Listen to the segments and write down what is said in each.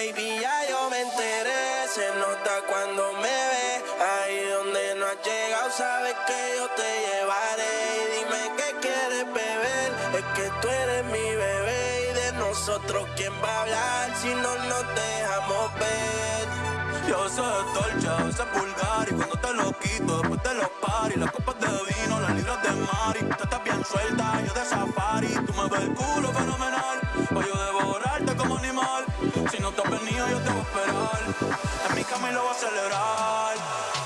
Baby, ya yo me enteré, se nota cuando me ve. Ahí donde no has llegado, sabes que yo te llevaré. Y dime qué quieres beber, es que tú eres mi bebé. Y de nosotros, ¿quién va a hablar si no nos dejamos ver? Yo sé dolce, sé pulgar. Y cuando te lo quito después de los paris, las copas de vino, las libras de mari, tú estás bien suelta, yo de safari, tú me ves el culo fenomenal, o yo devorarte como animal, si no te has venido yo te voy a esperar, en mi cama y lo voy a celebrar.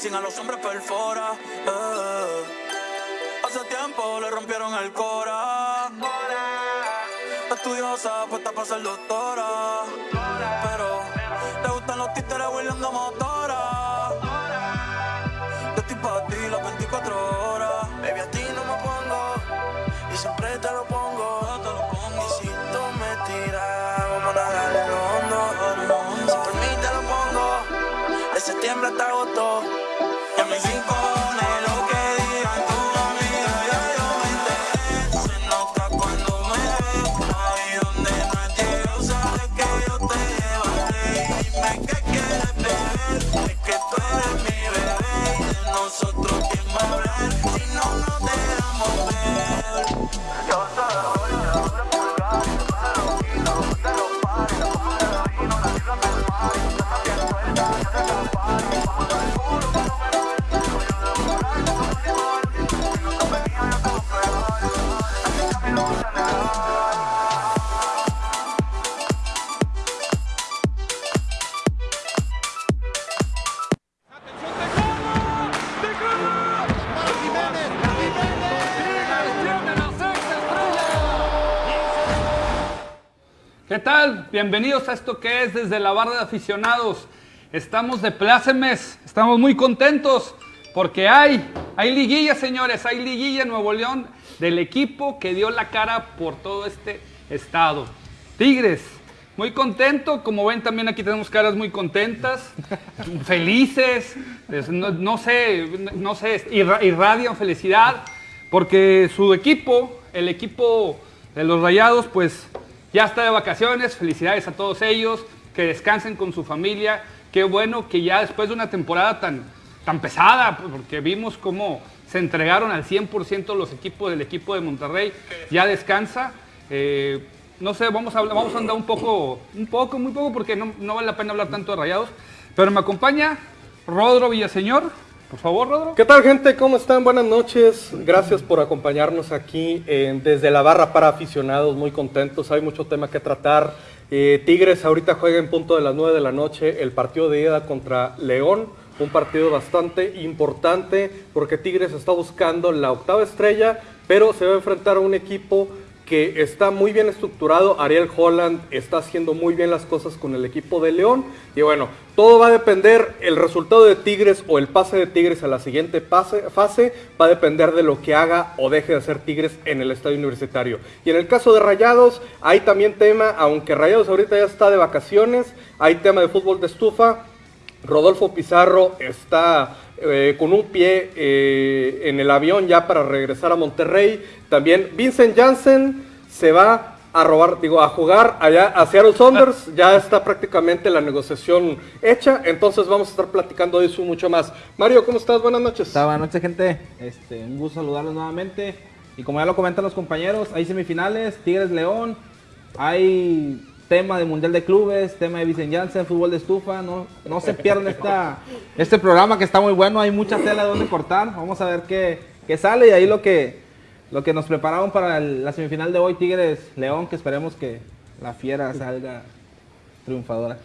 Piercing a los hombres perfora. eh. Hace tiempo le rompieron el cora. Estudiosa, puesta para ser doctora. Bienvenidos a esto que es desde la barra de aficionados. Estamos de plácemes, estamos muy contentos porque hay, hay liguilla, señores, hay liguilla en Nuevo León del equipo que dio la cara por todo este estado. Tigres, muy contento, como ven también aquí tenemos caras muy contentas, felices, es- no, no sé, no sé, irra- irradian felicidad porque su equipo, el equipo de los Rayados, pues ya está de vacaciones. Felicidades a todos ellos, que descansen con su familia. Qué bueno que ya después de una temporada tan, tan pesada, porque vimos cómo se entregaron al 100% los equipos del equipo de Monterrey, ya descansa. Eh, no sé, vamos a, vamos a andar un poco, un poco, muy poco, porque no, no vale la pena hablar tanto de Rayados. Pero me acompaña Rodro Villaseñor. Por favor, Rodro. ¿Qué tal gente? ¿Cómo están? Buenas noches. Gracias por acompañarnos aquí en- desde la barra para aficionados. Muy contentos. Hay mucho tema que tratar. Eh, Tigres ahorita juega en punto de las 9 de la noche el partido de ida contra León. Un partido bastante importante porque Tigres está buscando la octava estrella, pero se va a enfrentar a un equipo que está muy bien estructurado. Ariel Holland está haciendo muy bien las cosas con el equipo de León. Y bueno, todo va a depender, el resultado de Tigres o el pase de Tigres a la siguiente fase va a depender de lo que haga o deje de hacer Tigres en el estadio universitario. Y en el caso de Rayados, hay también tema, aunque Rayados ahorita ya está de vacaciones, hay tema de fútbol de estufa. Rodolfo Pizarro está eh, con un pie eh, en el avión ya para regresar a Monterrey. También Vincent Janssen se va a robar, digo, a jugar allá a Seattle Saunders. Ya está prácticamente la negociación hecha. Entonces vamos a estar platicando de eso mucho más. Mario, ¿cómo estás? Buenas noches. Buenas noches, gente. Este, un gusto saludarlos nuevamente. Y como ya lo comentan los compañeros, hay semifinales, Tigres León, hay tema de Mundial de Clubes, tema de Vicente Janssen, fútbol de estufa. No, no se pierdan esta, este programa que está muy bueno, hay mucha tela de donde cortar. Vamos a ver qué, qué sale y ahí lo que, lo que nos prepararon para el- la semifinal de hoy, Tigres León, que esperemos que la fiera salga triunfadora.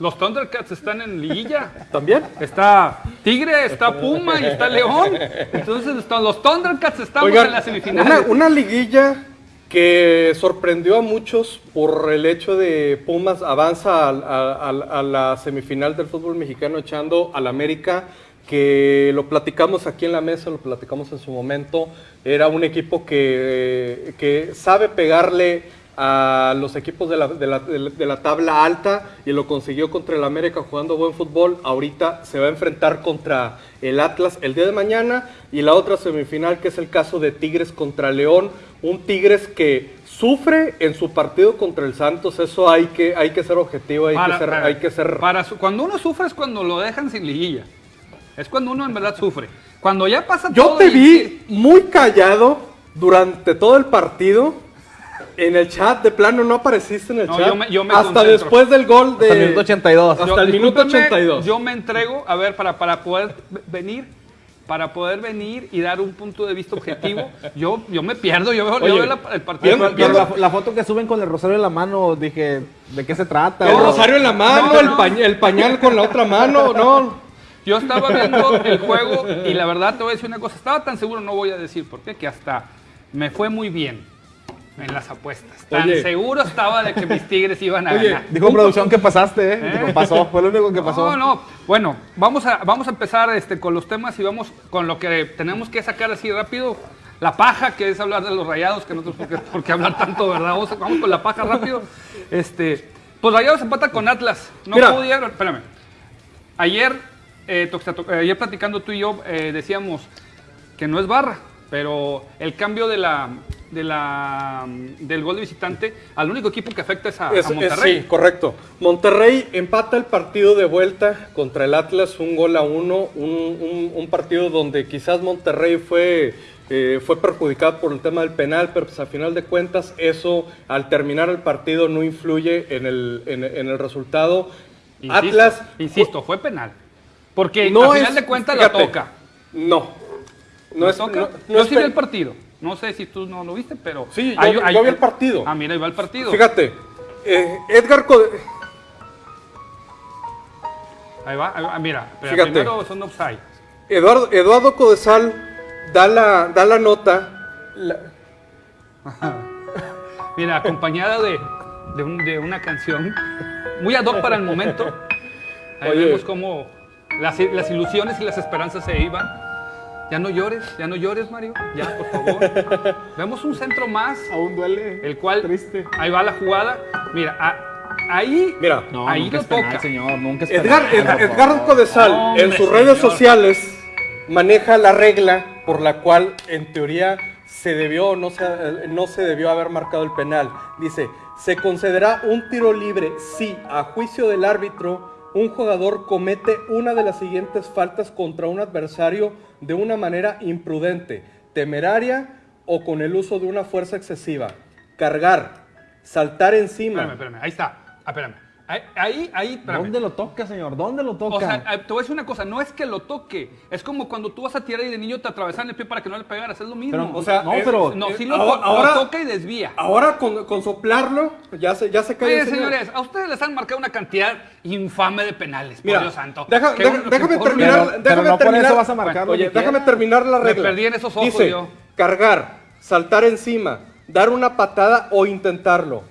Los Thundercats están en liguilla. ¿También? Está Tigre, está Puma y está León. Entonces están- los Thundercats estamos Oigan, en las semifinales. una, una liguilla que sorprendió a muchos por el hecho de Pumas avanza a, la semifinal del fútbol mexicano echando al América, que lo platicamos aquí en la mesa, lo platicamos en su momento, era un equipo que, que sabe pegarle a los equipos de la, de, la, de la- tabla alta y lo consiguió contra el América jugando buen fútbol. Ahorita se va a enfrentar contra el Atlas el día de mañana y la otra semifinal que es el caso de Tigres contra León. Un Tigres que sufre en su partido contra el Santos. Eso hay que, hay que ser objetivo, hay Para- que ser... para- Hay que ser para su- cuando uno sufre es cuando lo dejan sin liguilla. Es cuando uno en verdad sufre. Cuando ya pasa Yo todo te y- vi muy callado durante todo el partido. En el chat, de plano, no apareciste en el No, chat. yo me- yo me hasta concentro. después del gol de. Hasta el minuto 82. Hasta Yo- el minuto discúlpenme, 82. Yo me entrego, a ver, para, para poder venir, para poder venir y dar un punto de vista objetivo, yo, yo me pierdo, yo veo, yo Oye, veo la- el partido. Pero la, la foto que suben con el rosario en la mano, dije, ¿de qué se trata? El bro? rosario en la mano, No, el, no. pañ- el pañal con la otra mano, no. Yo estaba viendo el juego y la verdad te voy a decir una cosa, estaba tan seguro, no voy a decir por qué, que hasta me fue muy bien en las apuestas. Tan Oye. seguro estaba de que mis Tigres iban a Oye, ganar. Dijo producción que pasaste, ¿eh? ¿Eh? Dijo, pasó, fue lo único que pasó. No, no. Bueno, vamos a, vamos a empezar este, con los temas y vamos con lo que tenemos que sacar así rápido. La paja, que es hablar de los rayados, que no tenemos por qué, por qué hablar tanto, ¿verdad? Vamos, vamos con la paja rápido. Este, pues Rayados empata con Atlas. No Mira. pudieron, espérame. Ayer, eh, to- ayer platicando tú y yo, eh, decíamos que no es barra, pero el cambio de la, de la, del gol de visitante al único equipo que afecta es a, Es- a es- Monterrey. sí, correcto. Monterrey empata el partido de vuelta contra el Atlas, un gol a uno, un, un- un partido donde quizás Monterrey fue, eh, fue perjudicado por el tema del penal, pero pues a final de cuentas eso al terminar el partido no influye en el, en, en el resultado. Insisto, Atlas, Insisto, fue penal. Porque no al final es- de cuentas fíjate, la toca. No. No ¿La es, no- no yo es sí vi pe- el partido. No sé si tú no lo viste, pero. Sí, yo- vi el partido. Ah, mira, ahí va el partido. Fíjate, eh, Edgar Code- Ahí va, ahí va, mira. pero Fíjate. Primero son offside. Eduardo, Eduardo Codesal da la, da la nota. la- Mira, acompañada de, de, un- de una canción muy ad hoc para el momento. Ahí Oye. vemos cómo las, las ilusiones y las esperanzas se iban. Ya no llores, ya no llores, Mario. Ya, por favor. Vemos un centro más, Aún duele. el cual. Triste. Ahí va la jugada. Mira, a- ahí. Mira, No, ahí nunca lo es penal, toca. señor, nunca es Edgar, penal, Ed- por Edgar favor. Codesal en sus redes señor. sociales maneja la regla por la cual en teoría se debió o no se, no se debió haber marcado el penal. Dice, se concederá un tiro libre si a juicio del árbitro un jugador comete una de las siguientes faltas contra un adversario de una manera imprudente, temeraria o con el uso de una fuerza excesiva. Cargar, saltar encima. Espérame, espérame, ahí está. Ah, espérame. Ahí, ahí, espérame. ¿Dónde lo toca, señor? ¿Dónde lo toca? O sea, eh, te voy a decir una cosa, no es que lo toque, es como cuando tú vas a tirar y de niño te atravesan el pie para que no le pegaras, es lo mismo. Pero, O sea, no, es- pero no, eh, sí lo, ahora- to- ahora- lo toca y desvía. Ahora con, con soplarlo, ya se, ya se cae Oye, el señor. señores, a ustedes les han marcado una cantidad infame de penales, Mira, por Dios santo. deja- Que deja- uno- déjame por- terminar. Pero- pero déjame por terminar. eso vas a marcar Oye, que déjame terminar la Me regla. perdí en esos ojos Dice, yo. cargar, saltar encima, dar una patada o intentarlo.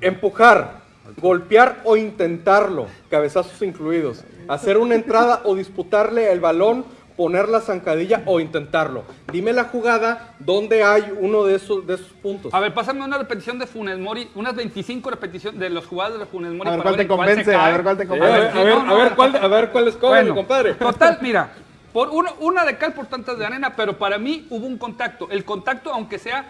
Empujar, golpear o intentarlo, cabezazos incluidos. Hacer una entrada o disputarle el balón, poner la zancadilla o intentarlo. Dime la jugada donde hay uno de esos, de esos puntos. A ver, pásame una repetición de Funes Mori, unas 25 repeticiones de los jugadores de Funes Mori. A ver para cuál te convence, a ver cuál te Eh, convence. a ver, a a cuál, a ver cuál es cómo, Bueno, compadre. Total, mira, por uno- una de cal por tantas de arena, pero para mí hubo un contacto. El contacto, aunque sea,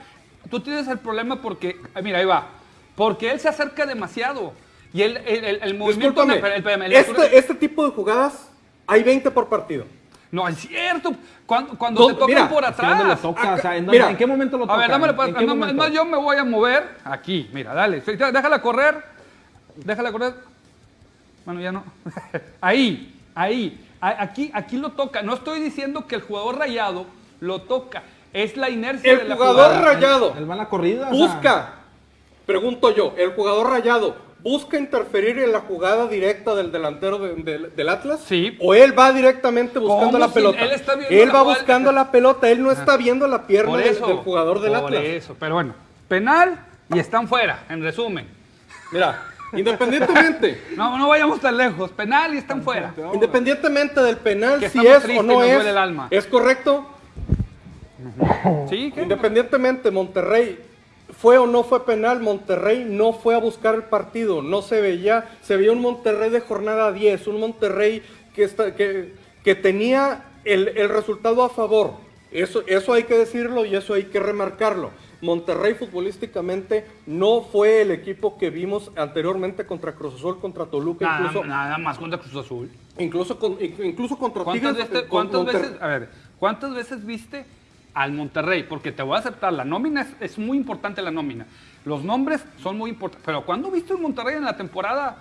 tú tienes el problema porque, ah, mira, ahí va, porque él se acerca demasiado. Y el, el, el- el movimiento... El- este, este tipo de jugadas hay 20 por partido. No, es cierto. Cuando, cuando No, te tocan mira, por Es que ¿Dónde lo atrás. toca? O sea, ¿en, Mira, ¿en qué momento lo toca? A ver, dámele, pues, ¿En qué no, más, yo me voy a mover aquí. Mira, dale. Déjala correr. Déjala correr. Bueno, ya no. ahí, ahí. Aquí, aquí lo toca. No estoy diciendo que el jugador rayado lo toca. Es la inercia de El la jugador jugada. rayado Él va en la corrida. o sea, busca, pregunto yo, el jugador rayado busca interferir en la jugada directa del delantero de- del- del Atlas? Sí. ¿O él va directamente buscando ¿Cómo la si pelota? él está viendo Él la va buscando la pelota, él no está viendo la pierna Por del, eso. del jugador del por Atlas. eso. Pero bueno, penal y están fuera, en resumen. Mira, independientemente, No, no vayamos tan lejos. Penal y están fuera. independientemente del penal, Que si es o no es, duele el alma. es correcto. Sí, ¿qué? Independientemente, Monterrey fue o no fue penal, Monterrey no fue a buscar el partido, no se veía, se veía un Monterrey de jornada 10, un Monterrey que, está, que, que tenía el, el resultado a favor. Eso, eso hay que decirlo y eso hay que remarcarlo. Monterrey futbolísticamente no fue el equipo que vimos anteriormente contra Cruz Azul, contra Toluca, Nada, incluso, nada más contra Cruz Azul. incluso, con- incluso contra ¿Cuántas, Tigres. veces, con cuántas Monter- veces- a ver, ¿cuántas veces viste al Monterrey? Porque te voy a aceptar, la nómina es, es muy importante la nómina. Los nombres son muy importantes. Pero ¿cuándo viste un Monterrey en la temporada?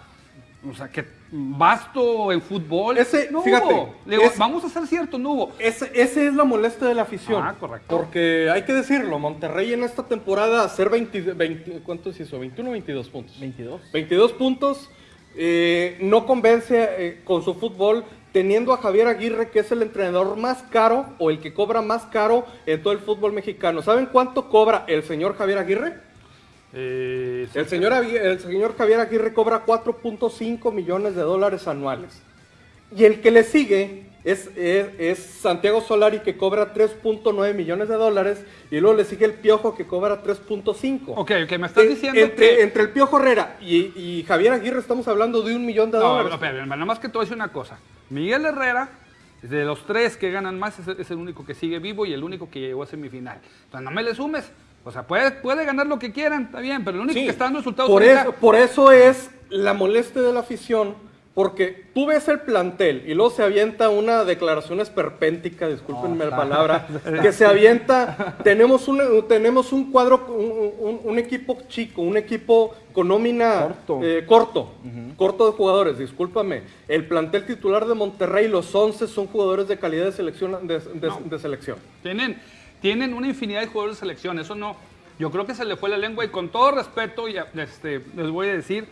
O sea, que basto en fútbol. Ese, no fíjate, hubo. Le digo, es- vamos a ser cierto, no hubo. Ese, ese es la molestia de la afición. Ah, correcto. Porque hay que decirlo, Monterrey en esta temporada hacer 20, 20 ¿cuántos hizo? 21 o 22 puntos. 22. 22 puntos, eh, no convence eh, con su fútbol, teniendo a Javier Aguirre, que es el entrenador más caro o el que cobra más caro en todo el fútbol mexicano. ¿Saben cuánto cobra el señor Javier Aguirre? Eh, El señor, el señor Javier Aguirre cobra 4.5 millones de dólares anuales. Y el que le sigue es, es- es Santiago Solari que cobra 3.9 millones de dólares. Y luego le sigue el Piojo que cobra 3.5. ok, ok, me estás En- diciendo entre, que... entre el Piojo Herrera y, y Javier Aguirre estamos hablando de un millón de No, dólares. no, espera, nada más que a decir una cosa. Miguel Herrera, de los tres que ganan más, es, es el único que sigue vivo y el único que llegó a semifinal. Entonces no me le sumes. O sea, puede, puede ganar lo que quieran, está bien, pero el único Sí, que está dando resultados por eso, por eso es la molestia de la afición, porque tú ves el plantel y luego se avienta una declaración esperpéntica, discúlpenme la palabra, que se avienta, tenemos un, tenemos un cuadro, un, un- un equipo chico, un equipo con nómina Corto. eh, corto, corto de jugadores, discúlpame. El plantel titular de Monterrey, los 11 son jugadores de calidad de selección. De, de- de selección. Tienen, tienen una infinidad de jugadores de selección, eso no. Yo creo que se le fue la lengua y con todo respeto, ya, este, les voy a decir,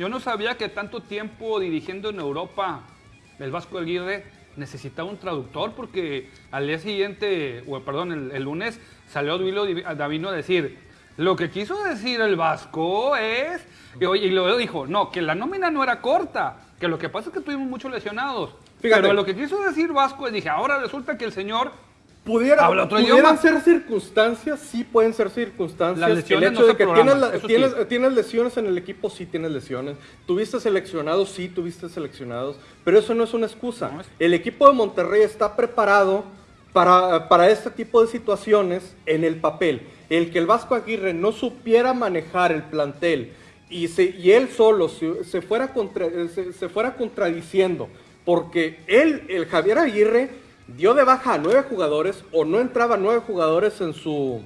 yo no sabía que tanto tiempo dirigiendo en Europa el Vasco Aguirre necesitaba un traductor porque al día siguiente, o perdón, el, el lunes salió Davino a decir, lo que quiso decir el Vasco es, y, y luego dijo, no, que la nómina no era corta, que lo que pasa es que tuvimos muchos lesionados. Fíjate. Pero lo que quiso decir Vasco es, dije, ahora resulta que el señor Pudiera, pudieran ser circunstancias, sí pueden ser circunstancias. Las lesiones el hecho no de que tienes, la- eso sí. tienes, tienes lesiones en el equipo, sí tienes lesiones. Tuviste seleccionados, sí tuviste seleccionados. Pero eso no es una excusa. No, es- El equipo de Monterrey está preparado para, para este tipo de situaciones en el papel. El que el Vasco Aguirre no supiera manejar el plantel y, se- y él solo se, se fuera contra- se- se fuera contradiciendo, porque él, el Javier Aguirre, dio de baja a nueve jugadores o no entraba nueve jugadores en su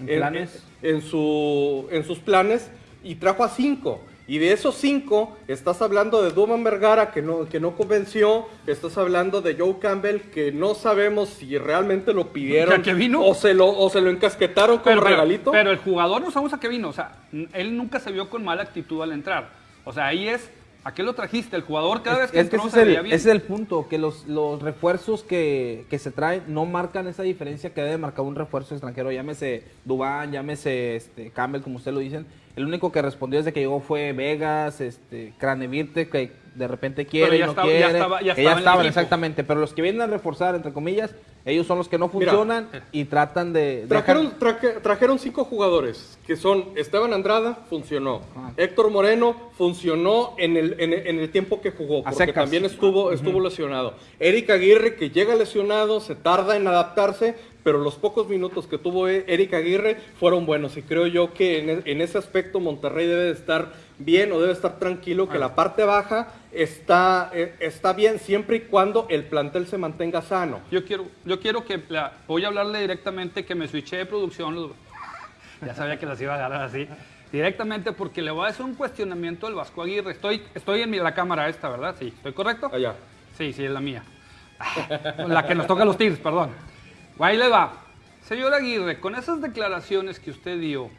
En planes. en, su, en sus planes y trajo a cinco. Y de esos cinco, estás hablando de Duman Vergara, que no, que no convenció, estás hablando de Joe Campbell, que no sabemos si realmente lo pidieron ¿Que- vino? O, se lo, o se lo encasquetaron como pero, pero- regalito. pero el jugador no sabemos a qué vino. O sea, él nunca se vio con mala actitud al entrar. O sea, ahí es, ¿a qué lo trajiste? El jugador cada vez que Es que entró ese se es, el, bien. ese es el punto, que los, los refuerzos que, que se traen no marcan esa diferencia que debe marcar un refuerzo extranjero, llámese Dubán, llámese este, Campbell, como ustedes lo dicen. El único que respondió desde que llegó fue Vegas, este, Cranevirte, que de repente quiere Pero y ya no estaba- ya quiere, estaba- ya que estaba en el estaban, exactamente. Pero los que vienen a reforzar, entre comillas, ellos son los que no Mira, funcionan y tratan de... Trajeron, dejan- traje- trajeron cinco jugadores, que son Esteban Andrada, funcionó. Ah. Héctor Moreno, funcionó en el, en, el- en el tiempo que jugó, porque también estuvo, estuvo lesionado. Eric Aguirre, que llega lesionado, se tarda en adaptarse, pero los pocos minutos que tuvo E- Eric Aguirre fueron buenos. Y creo yo que en, e- en ese aspecto Monterrey debe de estar bien o debe estar tranquilo, que la parte baja está, eh, está bien siempre y cuando el plantel se mantenga sano. Yo quiero, yo quiero que, la- voy a hablarle directamente que me switché de producción. ya sabía que las iba a agarrar así. Directamente porque le voy a hacer un cuestionamiento al Vasco Aguirre. Estoy, estoy en la cámara esta, ¿verdad? Sí, ¿estoy correcto? Allá. Sí, sí, es la mía. La que nos toca los Tigres, perdón. Ahí le va. Señor Aguirre, con esas declaraciones que usted dio,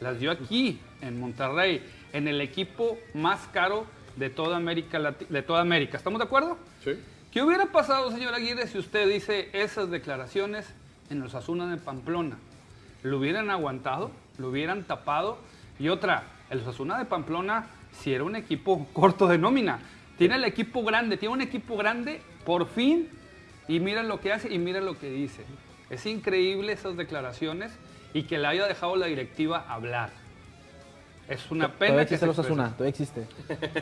las dio aquí, en Monterrey, en el equipo más caro de toda América. Lati- De toda América. ¿Estamos de acuerdo? Sí. ¿Qué hubiera pasado, señor Aguirre, si usted dice esas declaraciones en los Asuna de Pamplona? ¿Lo hubieran aguantado? ¿Lo hubieran tapado? Y otra, el Osasuna de Pamplona, si era un equipo corto de nómina, tiene el equipo grande, tiene un equipo grande, por fin, y mira lo que hace y mira lo que dice. Es increíble esas declaraciones y que le haya dejado la directiva hablar. Es una pena Todavía que existe se los. Asuna, todavía existe.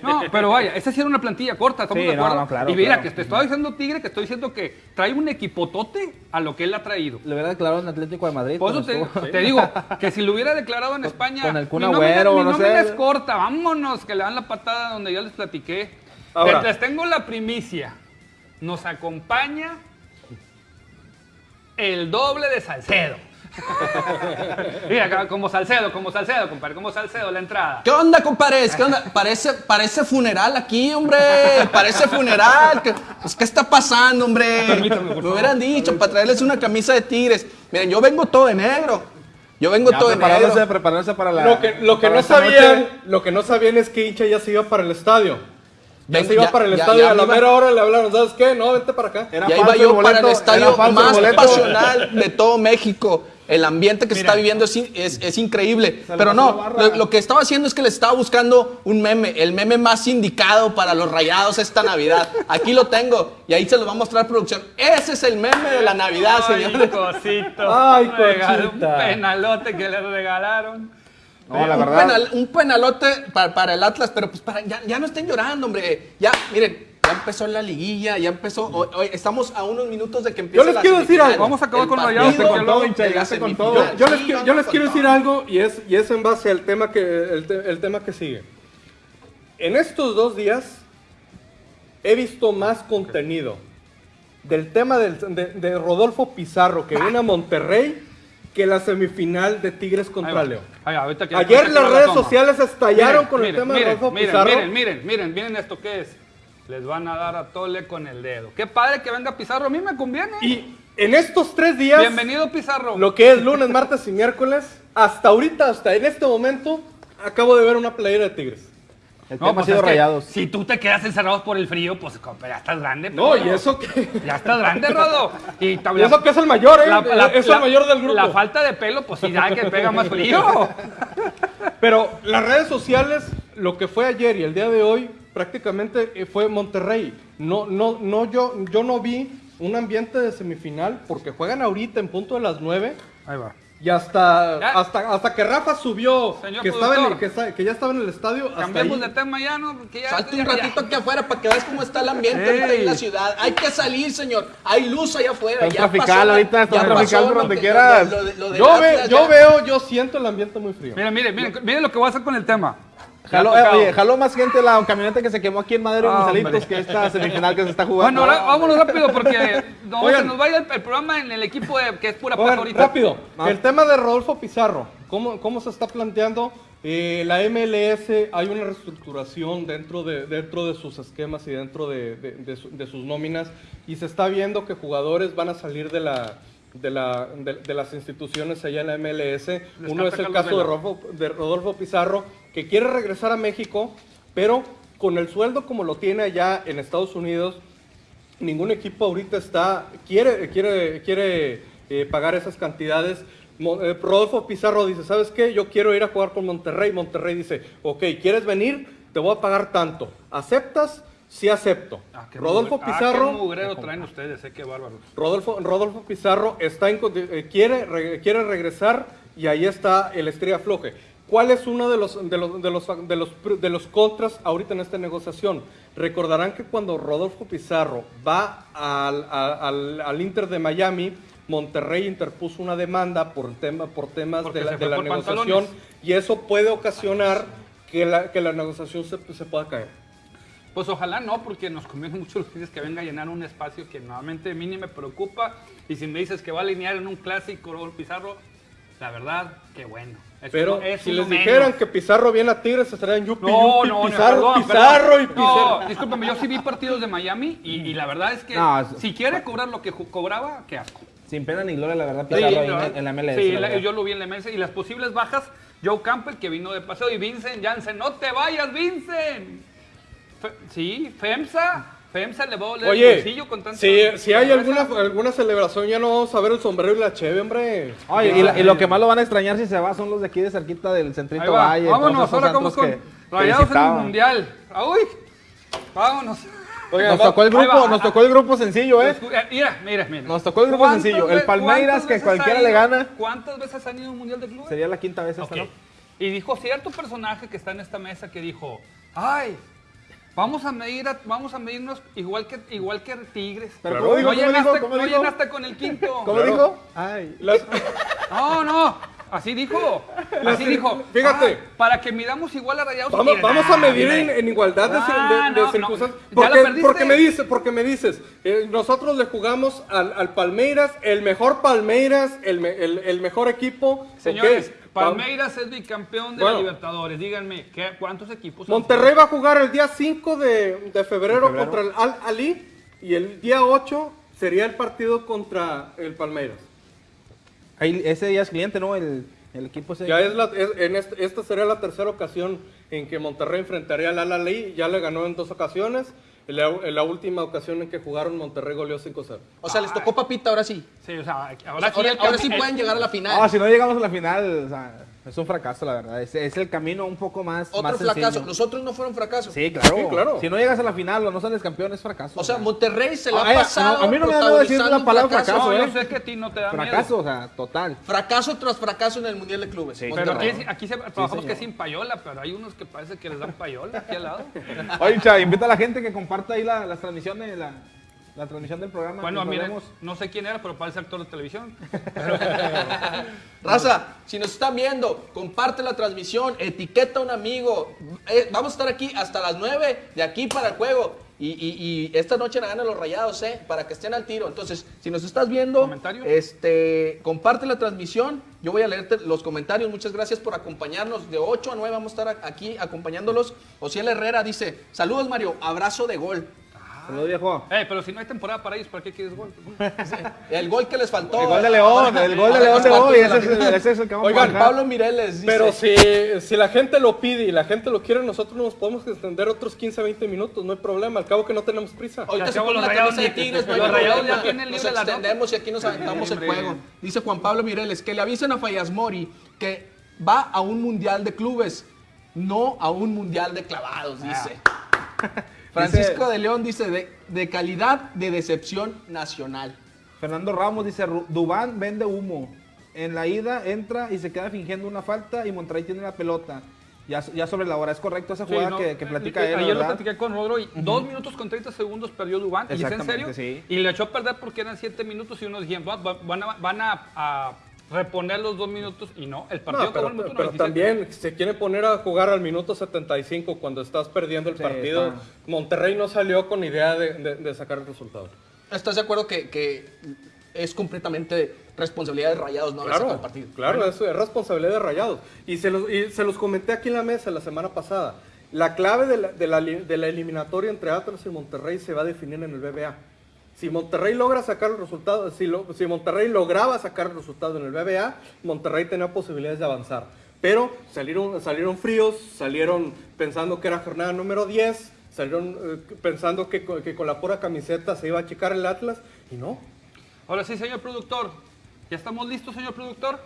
No, pero vaya, esa sí era una plantilla corta, ¿estamos Sí, de no, acuerdo? no, claro, y mira, claro. que te estaba diciendo Tigre, que estoy diciendo que trae un equipotote a lo que él ha traído. Le hubiera declarado en Atlético de Madrid. Por eso te, estuvo- te digo que si lo hubiera declarado en España, con el Kun mi nómina- Agüero, mi no nómina sé. es corta, vámonos, que le dan la patada donde ya les platiqué. Ahora. Les, les tengo la primicia. Nos acompaña el doble de Salcedo. Mira, como Salcedo, como Salcedo, compadre, como Salcedo la entrada. ¿Qué onda, compadres? ¿Qué onda? Parece, parece funeral aquí, hombre. Parece funeral. ¿Qué, pues, ¿qué está pasando, hombre? Permítame, por Me hubieran dicho para traerles una camisa de tigres. Miren, yo vengo todo de negro. Yo vengo Ya todo de preparándose, negro. preparándose para la. Lo que, lo que no sabían, noche. lo que no sabían es que hincha ya se iba para el estadio. Ya Ven, se iba ya- para el ya- estadio y a la iba- mera hora le hablaron, ¿sabes qué? No, vente para acá. Era Ya iba falso yo el para el estadio el más pasional de todo México. El ambiente que se está viviendo es, es- es increíble. Pero no, lo, lo que estaba haciendo es que le estaba buscando un meme, el meme más indicado para los rayados esta Navidad. Aquí lo tengo y ahí se lo va a mostrar producción. Ese es el meme de la Navidad, Ay, señores. cosito. Ay, cosita. Un penalote que le regalaron. No, la un, verdad. penal- un penalote para, para el Atlas, pero pues para, ya, ya no estén llorando, hombre. Ya, miren, ya empezó la liguilla, ya empezó. hoy- hoy estamos a unos minutos de que empiece les la quiero decir algo. Vamos a acabar El con Rayados, hincha, con todo. Yo les, Sí, quiero- no, yo no, les con quiero todo. decir algo y es, y es en base al tema que, el, te- el tema que sigue. En estos dos días he visto más contenido del tema del- de, de Rodolfo Pizarro que viene a Monterrey que la semifinal de Tigres contra. León. Ayer las redes sociales estallaron Miren, con el miren, tema de miren, Rodolfo miren, Pizarro. Miren, miren, miren, miren esto que es. Les van a dar a tole con el dedo. Qué padre que venga Pizarro, a mí me conviene. Y en estos tres días, Bienvenido Pizarro. lo que es lunes, martes y miércoles, hasta ahorita, hasta en este momento, acabo de ver una playera de Tigres. El No, tema ha pues sido rayados. Si tú te quedas encerrado por el frío, pues ya estás grande. No, pero- y eso que... Ya estás grande, Rodo. Y, Y eso la- que es el mayor, ¿eh? la- la- es la- el mayor del grupo. La falta de pelo, pues sí, ya que pega más frío. Pero las redes sociales, lo que fue ayer y el día de hoy, prácticamente eh, fue Monterrey. No, no, no, yo, yo no vi un ambiente de semifinal porque juegan ahorita en punto de las 9 Ahí va. Y hasta, Ya. hasta, hasta que Rafa subió Señor que, estaba en que, que ya estaba en el estadio. hasta Cambiemos ahí. de tema ya, ¿no? Porque ya, Salte un ya- ya- ratito aquí afuera para que veas cómo está el ambiente ahorita Ey. en la ciudad. Hay que salir, señor. Hay luz allá afuera. Está ya pasó la- ahorita, está pasó por lo donde que- quieras. lo- lo de- lo Yo, ve- yo veo, yo siento el ambiente muy frío. Miren, miren, miren, miren lo que voy a hacer con el tema. Jaló, eh, oye, jaló más gente la camioneta que se quemó aquí en Madero y Ah, hombre. que esta semifinal que se está jugando. Bueno, ahora vámonos rápido porque no, Oigan. se nos vaya el, el programa en el equipo de, que es pura Oigan, paja ahorita. rápido, el tema de Rodolfo Pizarro, ¿cómo, cómo se está planteando? Eh, la MLS, hay una reestructuración dentro de, dentro de sus esquemas y dentro de, de- de su- de sus nóminas y se está viendo que jugadores van a salir de, la, de, la, de, de las instituciones allá en la MLS. Uno es el caso de. Rodolfo, de Rodolfo Pizarro, que quiere regresar a México, pero con el sueldo como lo tiene allá en Estados Unidos, ningún equipo ahorita está quiere quiere quiere eh, pagar esas cantidades. Eh, Rodolfo Pizarro dice, ¿sabes qué? Yo quiero ir a jugar con Monterrey. Monterrey dice, ok, ¿quieres venir? Te voy a pagar tanto. ¿Aceptas? Sí acepto. Ah, qué Rodolfo mugre- ah, Pizarro, qué mugrero traen ustedes, eh, qué. Rodolfo, Rodolfo Pizarro está en eh, quiere, re- quiere regresar y ahí está el estrella floje. ¿Cuál es uno de los, de, los, de, los, de, los, pr- de los contras ahorita en esta negociación? Recordarán que cuando Rodolfo Pizarro va al, al, al Inter de Miami, Monterrey interpuso una demanda por, tema, por temas Porque de la, de la negociación pantalones. y eso puede ocasionar que la, que la negociación se, se pueda caer. Pues ojalá no, porque nos conviene mucho los que venga a llenar un espacio que normalmente a mí ni me preocupa. Y si me dices que va a alinear en un clásico Rodolfo Pizarro, la verdad, qué bueno. Es Pero es si les menos. dijeran que Pizarro viene a Tigres, estarían yupi, No, yupi, no, no, Pizarro, perdón, Pizarro perdón. y Pizarro. No, discúlpame, yo sí vi partidos de Miami y, y la verdad es que No, si quiere cobrar lo que cobraba, qué asco. Sin pena ni gloria, la verdad, Sí, Pizarro en, en la MLS. sí, la yo lo vi en la MLS y las posibles bajas Joe Campbell que vino de paseo y Vincent Janssen. ¡No te vayas, Vincent! Fe- sí, FEMSA. FEMSA le va a doler el Oye, bolsillo con tanto. si, si hay alguna, alguna celebración, ya no vamos a ver el sombrero y la cheve, hombre. Oye, y, la- y lo que más lo van a extrañar si se va son los de aquí de cerquita del Centrito va. Valle. Vámonos, ahora vamos con que- Rayados en el. Mundial. Ah, ¡Uy! Vámonos. Oiga, Nos tocó el grupo, va. nos tocó el grupo sencillo, ¿eh? Eh, Mira, mira, mira. Nos tocó el grupo ¿Cuántas sencillo. El Palmeiras, que cualquiera le gana. ¿Cuántas veces han ido a un Mundial de Clubes? Sería la quinta vez esta. ¿no? Y dijo cierto personaje que está en esta mesa que dijo, ay, vamos a medir, a- vamos a medirnos igual que igual que Tigres. Pero Claro. ¿cómo dijo? no ¿Cómo llenaste, dijo? ¿Cómo no dijo? llenaste con el quinto. ¿Cómo Claro. dijo? Ay. Las- No, no. Así dijo. Así dijo. Fíjate. "Ay, para que midamos igual a Rayados. Vamos, a ah, medir en, en igualdad de, Ah, de- de no, circunstancias. ¿Ya Porque, la perdiste? porque me dices, porque me dices, eh, nosotros le jugamos al, al Palmeiras, el mejor Palmeiras, el, me- el- el mejor equipo. Señores, Palmeiras es bicampeón de Bueno. la Libertadores. Díganme, ¿qué, ¿cuántos equipos? Monterrey va a jugar el día 5 de, de febrero, febrero. contra el Al Ali y el día 8 sería el partido contra el Palmeiras. Ahí, ese día es cliente, ¿no? El, el equipo ese. Ya es la, es- en este- esta sería la tercera ocasión en que Monterrey enfrentaría al Al Ali. Ya le ganó en dos ocasiones. En la, en la última ocasión en que jugaron, Monterrey goleó 5-0. O sea, les tocó papita ahora sí. Sí, o sea, ahora, Ahora, ahora sí pueden llegar a la final. Ah, si no llegamos a la final, o sea, es un fracaso, la verdad. Es, es el camino un poco más, Otro más fracaso. sencillo. Los otros no fueron fracasos. Sí, claro. Sí, claro. Si no llegas a la final o no sales campeón, es fracaso. O sea, Monterrey se la ha a- pasado. a mí no me da miedo decir la palabra fracaso, No, ¿eh? yo sé que a ti no te da fracaso, miedo. o sea, total. Fracaso tras fracaso en el Mundial de Clubes. Pero Monterrey. aquí, aquí se, trabajamos que sin payola, pero hay unos que parece que les dan payola aquí al lado. Oye, Cha, invita a la gente que comparta ahí la, las transmisiones, la, la transmisión del programa. Bueno, que miren, no sé quién era, pero parece actor de televisión. Raza, si nos están viendo, comparte la transmisión, etiqueta a un amigo. Eh, vamos a estar aquí hasta las 9 de aquí para el juego. Y, y- y esta noche la ganan los rayados, ¿eh? Para que estén al tiro. Entonces, si nos estás viendo, ¿Comentario? este, comparte la transmisión. Yo voy a leerte los comentarios. Muchas gracias por acompañarnos. De 8 a 9 vamos a estar aquí acompañándolos. Ociel Herrera dice: Saludos, Mario. Abrazo de gol. Saludos, viejo. Eh, pero si no hay temporada para ellos, ¿para qué quieres gol? El gol que les faltó. El gol de León, el gol de León de hoy, ese es, el- ese es el que vamos Oigan, a. Pablo Mireles dice: Pero si, si la gente lo pide y la gente lo quiere, nosotros nos podemos extender otros 15, 20 minutos, no hay problema. Al cabo que no tenemos prisa. Ahorita se pone los la Rayados camisa de Tigres, no hay los Rayados problema. ya tienen libre la extendemos y aquí nos aventamos el juego. Dice Juan Pablo Mireles que le avisen a Fallas Mori que va a un mundial de clubes, no a un mundial de clavados, dice. Francisco de León dice de, de calidad de decepción nacional. Fernando Ramos dice, "Ru- Dubán vende humo. En la ida entra y se queda fingiendo una falta y Monterrey tiene la pelota. Ya, ya sobre la hora, es correcto esa Sí, jugada no, que, que eh, platica eh, él, Ayer lo platiqué con Rodro y dos minutos con 30 segundos perdió Dubán. ¿Y es en Exactamente, serio? sí. Y le echó a perder porque eran 7 minutos y unos dijeron, "Va- va- van a, van a, a reponer los dos minutos y no, el partido No, pero, acabó el minuto pero 97. también se quiere poner a jugar al minuto 75 cuando estás perdiendo el Sí, partido. está. Monterrey no salió con idea de, de- de sacar el resultado. ¿Estás de acuerdo que, que es completamente responsabilidad de Rayados no haber sacado el Claro, partido? claro, eso es responsabilidad de Rayados. Y se, los, y se los comenté aquí en la mesa la semana pasada. La clave de la, de la de la eliminatoria entre Atlas y Monterrey se va a definir en el BBA. Si Monterrey logra sacar el resultado, si, lo- si Monterrey lograba sacar el resultado en el BBA, Monterrey tenía posibilidades de avanzar. Pero salieron, salieron fríos, salieron pensando que era jornada número 10, salieron eh, pensando que, con- que con la pura camiseta se iba a checar el Atlas, y no. Ahora sí, señor productor. ¿Ya estamos listos, señor productor?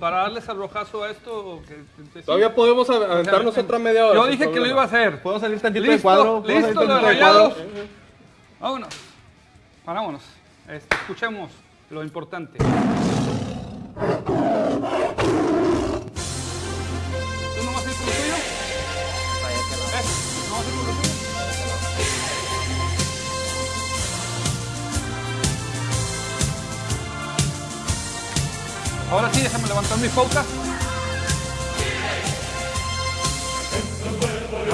Para darles al rojazo a esto. o que- que- sí. Todavía podemos av- aventarnos otra media hora. Yo dije que lo iba a hacer. ¿Puedo salir tantito Listo, de listo, los rayados. Vámonos. Vámonos. Este, escuchemos lo importante. ¿Tú no vas a ir con lo tuyo? ¿Eh? ¿No vas a ir con lo tuyo? Ahora sí, déjame levantar mi foca.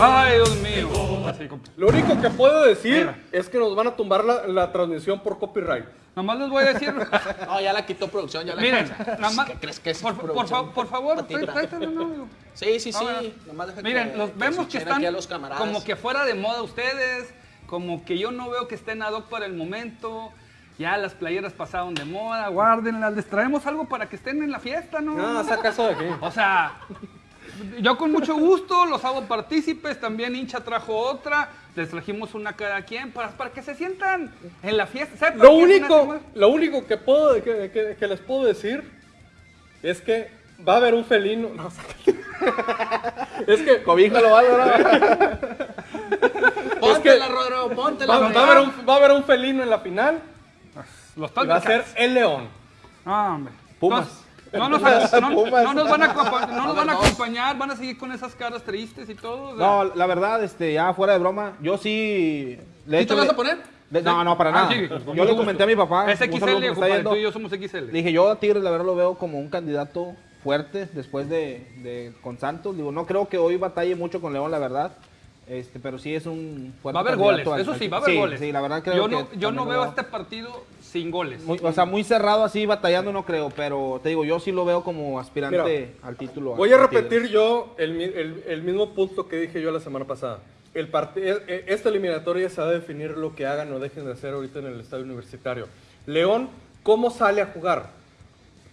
Ay, Dios mío. Así, compa. Lo único que puedo decir Mira. es que nos van a tumbar la, la transmisión por copyright. Nomás les voy a decir. No, ya la quitó producción, ya la Miren, nada más. ¿Qué crees que es por, por, producción? fa- por favor, tráetelo, no. Sí, sí, sí. Nomás deja Miren, que- los que vemos que están como que fuera de moda ustedes, como que yo no veo que estén ad hoc para el momento. Ya las playeras pasaron de moda, guárdenlas, les traemos algo para que estén en la fiesta, ¿no? No, saca eso de aquí. O sea, yo con mucho gusto los hago partícipes, también hincha trajo otra, les trajimos una cada quien para, para que se sientan en la fiesta. ¿Sabe por Lo único, lo único que, puedo, que, que- que les puedo decir es que va a haber un felino. No, es que Cobíjalo, Álvaro. Póntela, Rodro, póntela. va, va a haber un, va a haber un felino en la final Los y va a ser el león. Ah, hombre. Pumas. No nos, no- Pumas. no nos van a, no nos van a acompañar, van a seguir con esas caras tristes y todo. o sea. No, la verdad, este, ya fuera de broma, yo sí. Le he ¿Sí te hecho- vas a poner? le- no, no, para Ah, nada. sí, yo le gusto. comenté a mi papá. Es que XL, compadre, tú y yo somos XL. Le dije, yo a Tigres, la verdad, lo veo como un candidato fuerte después de, de- con Santos. Digo, no creo que hoy batalle mucho con León, la verdad. Este, pero sí es un fuerte Va a haber goles, al- eso sí, va a haber sí, goles. Sí, la verdad creo yo que no, yo no veo este partido sin goles. muy- o sea, muy cerrado así, batallando no creo, pero te digo, yo sí lo veo como aspirante Mira, al título. Voy a repetir yo el, el- el mismo punto que dije yo la semana pasada. El e- e- esta eliminatoria se va a definir lo que hagan o dejen de hacer ahorita en el estadio universitario. León, ¿cómo sale a jugar?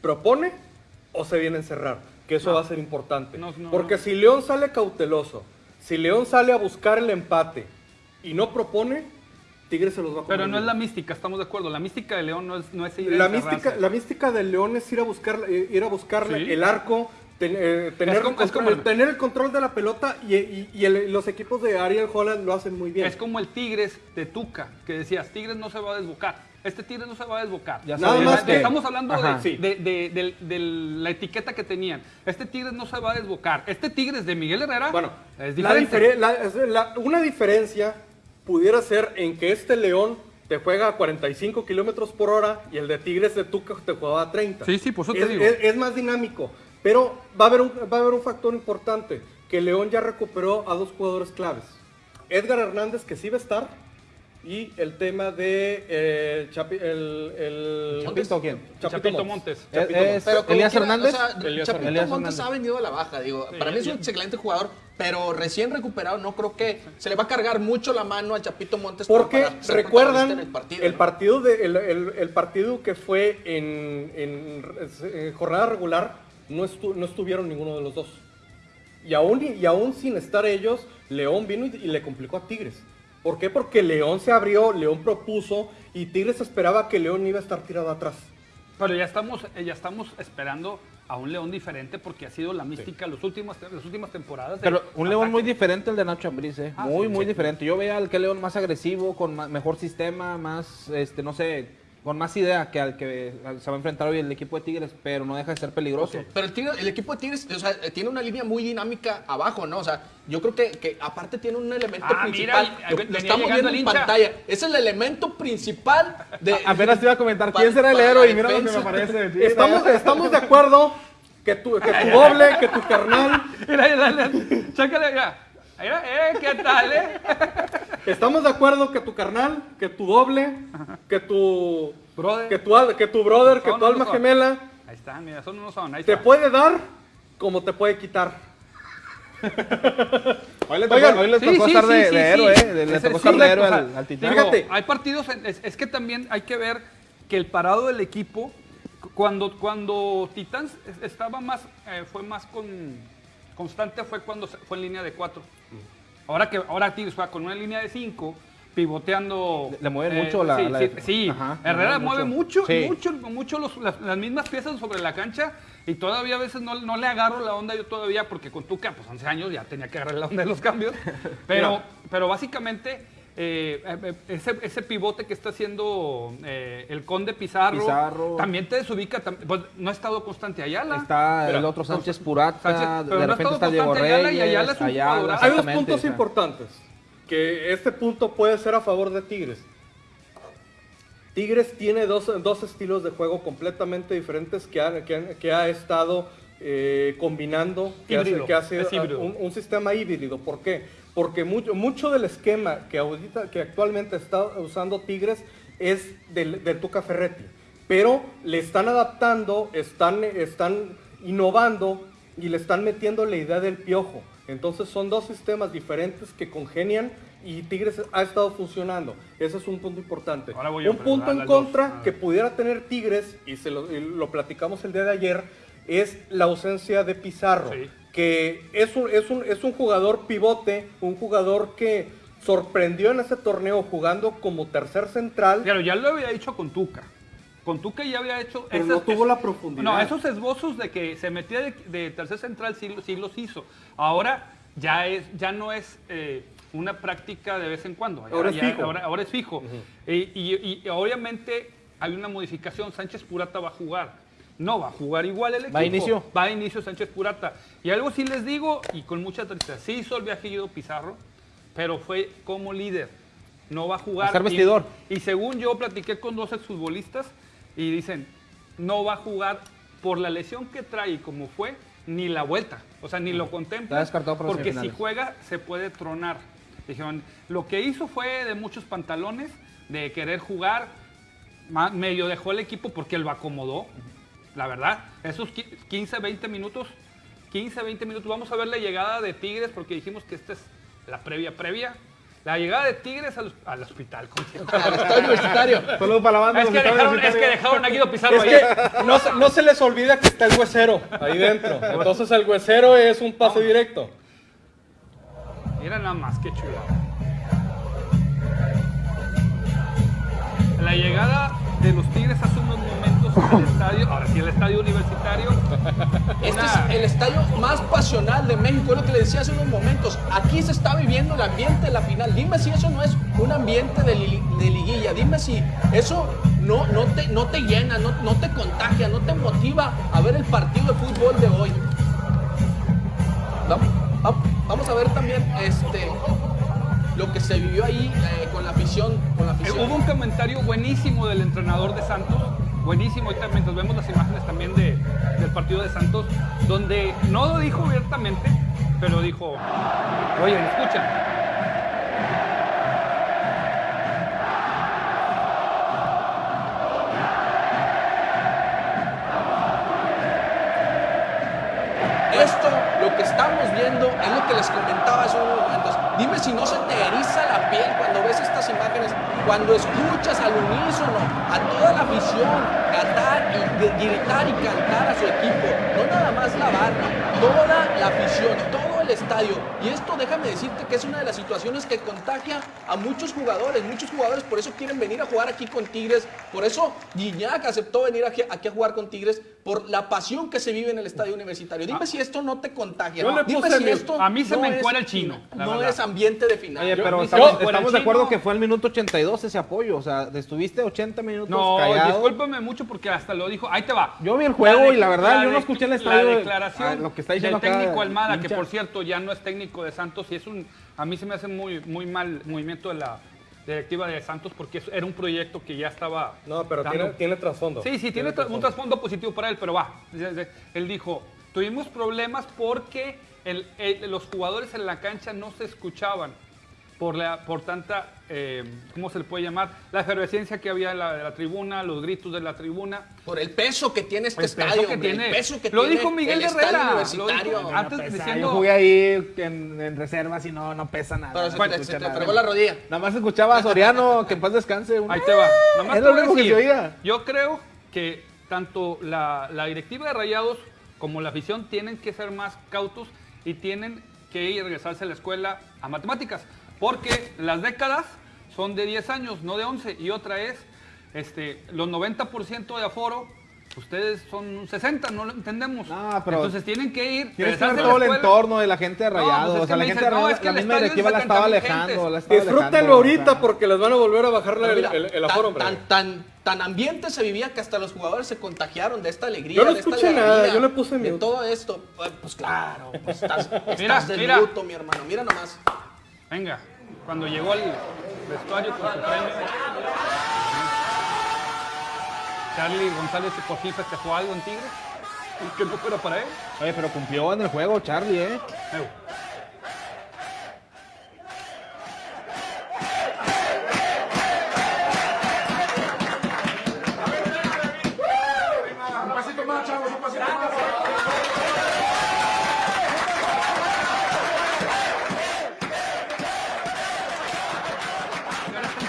¿Propone o se viene a encerrar? Que eso va a ser importante. No, no, Porque no. si León sale cauteloso, si León sale a buscar el empate y no propone, Tigres se los va a comer. Pero no es la mística, estamos de acuerdo. La mística de León no es, no es ir a La encerrarse. mística, la mística del León es ir a buscar, eh, ir a buscar Sí. el arco, ten- eh, tener, Es como- el es control, como el- tener el control de la pelota y, y- y el- los equipos de Ariel Holland lo hacen muy bien. Es como el Tigres de Tuca, que decías, Tigres no se va a desbocar. Este Tigres no se va a desbocar. Ya Nada más que- Estamos hablando de, Sí. de- de- de- de la etiqueta que tenían. Este Tigres no se va a desbocar. Este Tigres de Miguel Herrera Bueno, es la diferente. difere- la- es- la- una diferencia pudiera ser en que este León te juega a 45 kilómetros por hora y el de Tigres de Tuca te juega a 30. Sí, sí, por eso te es, digo. es- es más dinámico, pero va a, haber un, va a haber un factor importante, que León ya recuperó a dos jugadores claves. Edgar Hernández, que sí va a estar, y el tema de eh, Chapi- el, el- ¿Chapito quién? Chapito Montes. Chapito Pero como Elías quiera, Hernández. O sea, Elías Chapito Hernández. Montes ha venido a la baja, digo. para mí es un excelente jugador, pero recién recuperado no creo que se le va a cargar mucho la mano a Chapito Montes. Porque recuerdan el partido, partido. el, el- el partido que fue en, en- en jornada regular, no, estu- no estuvieron ninguno de los dos. Y aún, y aún sin estar ellos, León vino y, y le complicó a Tigres. ¿Por qué? Porque León se abrió, León propuso y Tigres esperaba que León iba a estar tirado atrás. Pero ya estamos, eh, ya estamos esperando a un León diferente porque ha sido la mística los últimos, las últimas temporadas. de Pero un León ataque. muy diferente al de Nacho Ambriz, ¿eh? Ah, muy, sí, muy sí. diferente. Yo veía al que León más agresivo, con mejor sistema, más, este, no sé, con más idea que al que se va a enfrentar hoy el equipo de Tigres, pero no deja de ser peligroso. Pero el, Tigre- el equipo de Tigres, o sea, tiene una línea muy dinámica abajo, ¿no? O sea, yo creo que, que aparte tiene un elemento Ah, principal. mira, lo, lo estamos viendo en hincha. pantalla. Es el elemento principal de. Apenas te iba a comentar quién será el héroe y mira lo que me. Sí, Estamos, estamos de acuerdo que tu, que tu doble, que tu carnal, Mira, mira, chécale, mira. Mira, eh, ¿qué tal, eh? estamos de acuerdo que tu carnal, que tu doble, que tu, Brother. que tu, al- que tu brother, que tu alma son. gemela, Ahí está, mira, son unos son. Ahí te puede dar como te puede quitar. Hoy le tocó, Oigan, hoy le Sí, tocó sí, estar sí, de, sí, de sí. héroe, ¿eh? Le, tocó sí, estar de héroe al, al titán. Fíjate. hay partidos, en- es, es que también hay que ver que el parado del equipo, cu- cuando, cuando Titans es- estaba más, eh, fue más con, constante fue cuando se- fue en línea de cuatro. Ahora que ahora Tigres juega con una línea de cinco, pivoteando. eh, Le- le mueven mucho la- sí, la sí, def- sí. Ajá, le Herrera mueve mucho. mucho, mucho, mucho los- las, las mismas piezas sobre la cancha y todavía a veces no, no le agarro la onda yo todavía porque con Tuca, pues 11 años ya tenía que agarrar la onda de los cambios. Pero, pero básicamente eh, eh, ese, ese pivote que está haciendo eh, el Conde Pizarro, Pizarro. también te desubica, tam- pues no ha estado constante Ayala. Está el otro Sánchez Purata, Sánchez, pero de no ha repente estado está Diego constante Ayala, y Reyes, Ayala es un Ayala, jugadorazo. Hay dos puntos o sea. importantes. Que este punto puede ser a favor de Tigres. Tigres tiene dos, dos estilos de juego completamente diferentes que ha, que ha- que ha estado eh, combinando, que hace, que un sistema híbrido. ¿Por qué? Porque mucho, mucho del esquema que, ahorita, que actualmente está usando Tigres es del, del Tuca Ferretti. Pero le están adaptando, están, están innovando y le están metiendo la idea del piojo. Entonces son dos sistemas diferentes que congenian y Tigres ha estado funcionando. Ese es un punto importante. Ahora voy un punto en dos. Contra que pudiera tener Tigres, y, se lo, y lo platicamos el día de ayer, es la ausencia de Pizarro. Sí. Que es un, es, un, es un jugador pivote, un jugador que sorprendió en ese torneo jugando como tercer central. Claro, ya lo había dicho con Tuca. Con Tuca ya había hecho. Pero esas- no tuvo la profundidad. No, esos esbozos de que se metía de, de tercer central sí, sí los hizo. Ahora ya, es, ya no es eh, una práctica de vez en cuando. Ahora es ya- fijo. Ahora, ahora es fijo. Y, y- y obviamente hay una modificación. Sánchez Purata va a jugar. No va a jugar igual el equipo. ¿Va a inicio? Va a inicio Sánchez Purata. Y algo sí les digo, y con mucha tristeza, sí hizo el viaje Guido Pizarro, pero fue como líder. No va a jugar. A ser vestidor. Y, según yo platiqué con dos exfutbolistas y dicen, no va a jugar por la lesión que trae y como fue, ni la vuelta. O sea, ni lo contempla. Las Porque si juega, se puede tronar. Dijeron, lo que hizo fue de muchos pantalones, de querer jugar, medio dejó el equipo porque él lo acomodó. La verdad, esos qui- 15, 20 minutos, 15, 20 minutos, vamos a ver la llegada de Tigres porque dijimos que esta es la previa previa. La llegada de Tigres al, al hospital. Al estadio universitario. Saludos para la banda. Es que, dejaron, es que dejaron a Guido Pizarro Es ahí. que no, se- no se les olvida que está el huesero ahí dentro. Entonces el huesero es un pase directo. Mira nada más, qué chulada. La llegada de los Tigres hace unos al estadio, ahora sí el estadio universitario. Este es el estadio más pasional de México, es lo que le decía hace unos momentos. Aquí se está viviendo el ambiente de la final. Dime si eso no es un ambiente de, li- de liguilla. Dime si eso no, no, te, no te llena, no, no te contagia, no te motiva a ver el partido de fútbol de hoy. Vam- vam- Vamos a ver también este, lo que se vivió ahí eh, con la afición. Con la Eh, afición. hubo un comentario buenísimo del entrenador de Santos, buenísimo, ahorita mientras vemos las imágenes también de- del partido de Santos, donde no lo dijo abiertamente, pero dijo, oye, escucha, Esto, lo que estamos viendo, es lo que les comentaba hace unos momentos. Dime si no se te eriza la piel cuando ves estas imágenes, cuando escuchas al unísono a toda la afición cantar y gritar y cantar a su equipo. No nada más la barra, toda la afición, todo el estadio. Y esto déjame decirte que es una de las situaciones que contagia a muchos jugadores. Muchos jugadores por eso quieren venir a jugar aquí con Tigres. Por eso Guiñac aceptó venir aquí a jugar con Tigres por la pasión que se vive en el estadio universitario. Dime si esto no te contagia. Yo le Dime puse si mi- esto a mí se no me encuera el chino, No verdad. es ambiente de final. Oye, Yo- pero yo- estamos, yo- de acuerdo que fue el minuto 82 ese apoyo. O sea, estuviste 80 minutos no, callado. discúlpame mucho porque hasta lo dijo, ahí te va. Yo vi el juego de- y la verdad, yo no de- escuché el estadio La de- declaración ah, lo que está diciendo del técnico Almada, que por cierto ya no es técnico de Santos y es un, a mí se me hace muy, muy mal movimiento de la directiva de Santos porque era un proyecto que ya estaba... No, pero dando- tiene, tiene trasfondo. Sí, sí, tiene un trasfondo positivo para él, pero va. Él dijo, tuvimos problemas porque el- el- los jugadores en la cancha no se escuchaban por, la, por tanta, eh, ¿cómo se le puede llamar? La efervescencia que había en la, de la tribuna, los gritos de la tribuna. Por el peso que tiene este El peso estadio. que hombre, tiene. El peso que Lo tiene dijo Miguel Herrera, lo universitario. dijo antes Pesa, diciendo- Yo jugué ahí en, en reservas y no, no pesa nada. Pero no se, se te, se fregó la rodilla. Nada más escuchaba a Soriano, que en paz descanse. un- Ahí te va. Nada más Es lo único que se oía. Yo creo que tanto la, la directiva de Rayados como la afición tienen que ser más cautos y tienen que ir a regresarse a la escuela a matemáticas. Porque las décadas son de 10 años, no de 11. Y otra es, este, los 90% de aforo, ustedes son 60, no lo entendemos. No, pero Entonces tienen que ir. Tienes que ver todo el entorno de la gente de No, pues es o sea, la gente de no, es que la misma directiva es la de estaba 30,000 alejando. La estaba Disfrútenlo ahorita o sea. porque les van a volver a bajar la- el, mira, el- el tan- aforo, hombre. tan, tan, tan ambiente se vivía que hasta los jugadores se contagiaron de esta alegría. Yo no de esta escuché nada, alegría, yo le puse De mute. todo esto. Pues, Pues claro, pues estás, Mira, estás de mira. luto, mi hermano. Mira nomás. Venga, cuando llegó al vestuario con su premio, Charlie González por fin festejó algo en Tigres, que no fuera para él. Oye, pero cumplió en el juego, Charlie, ¿eh?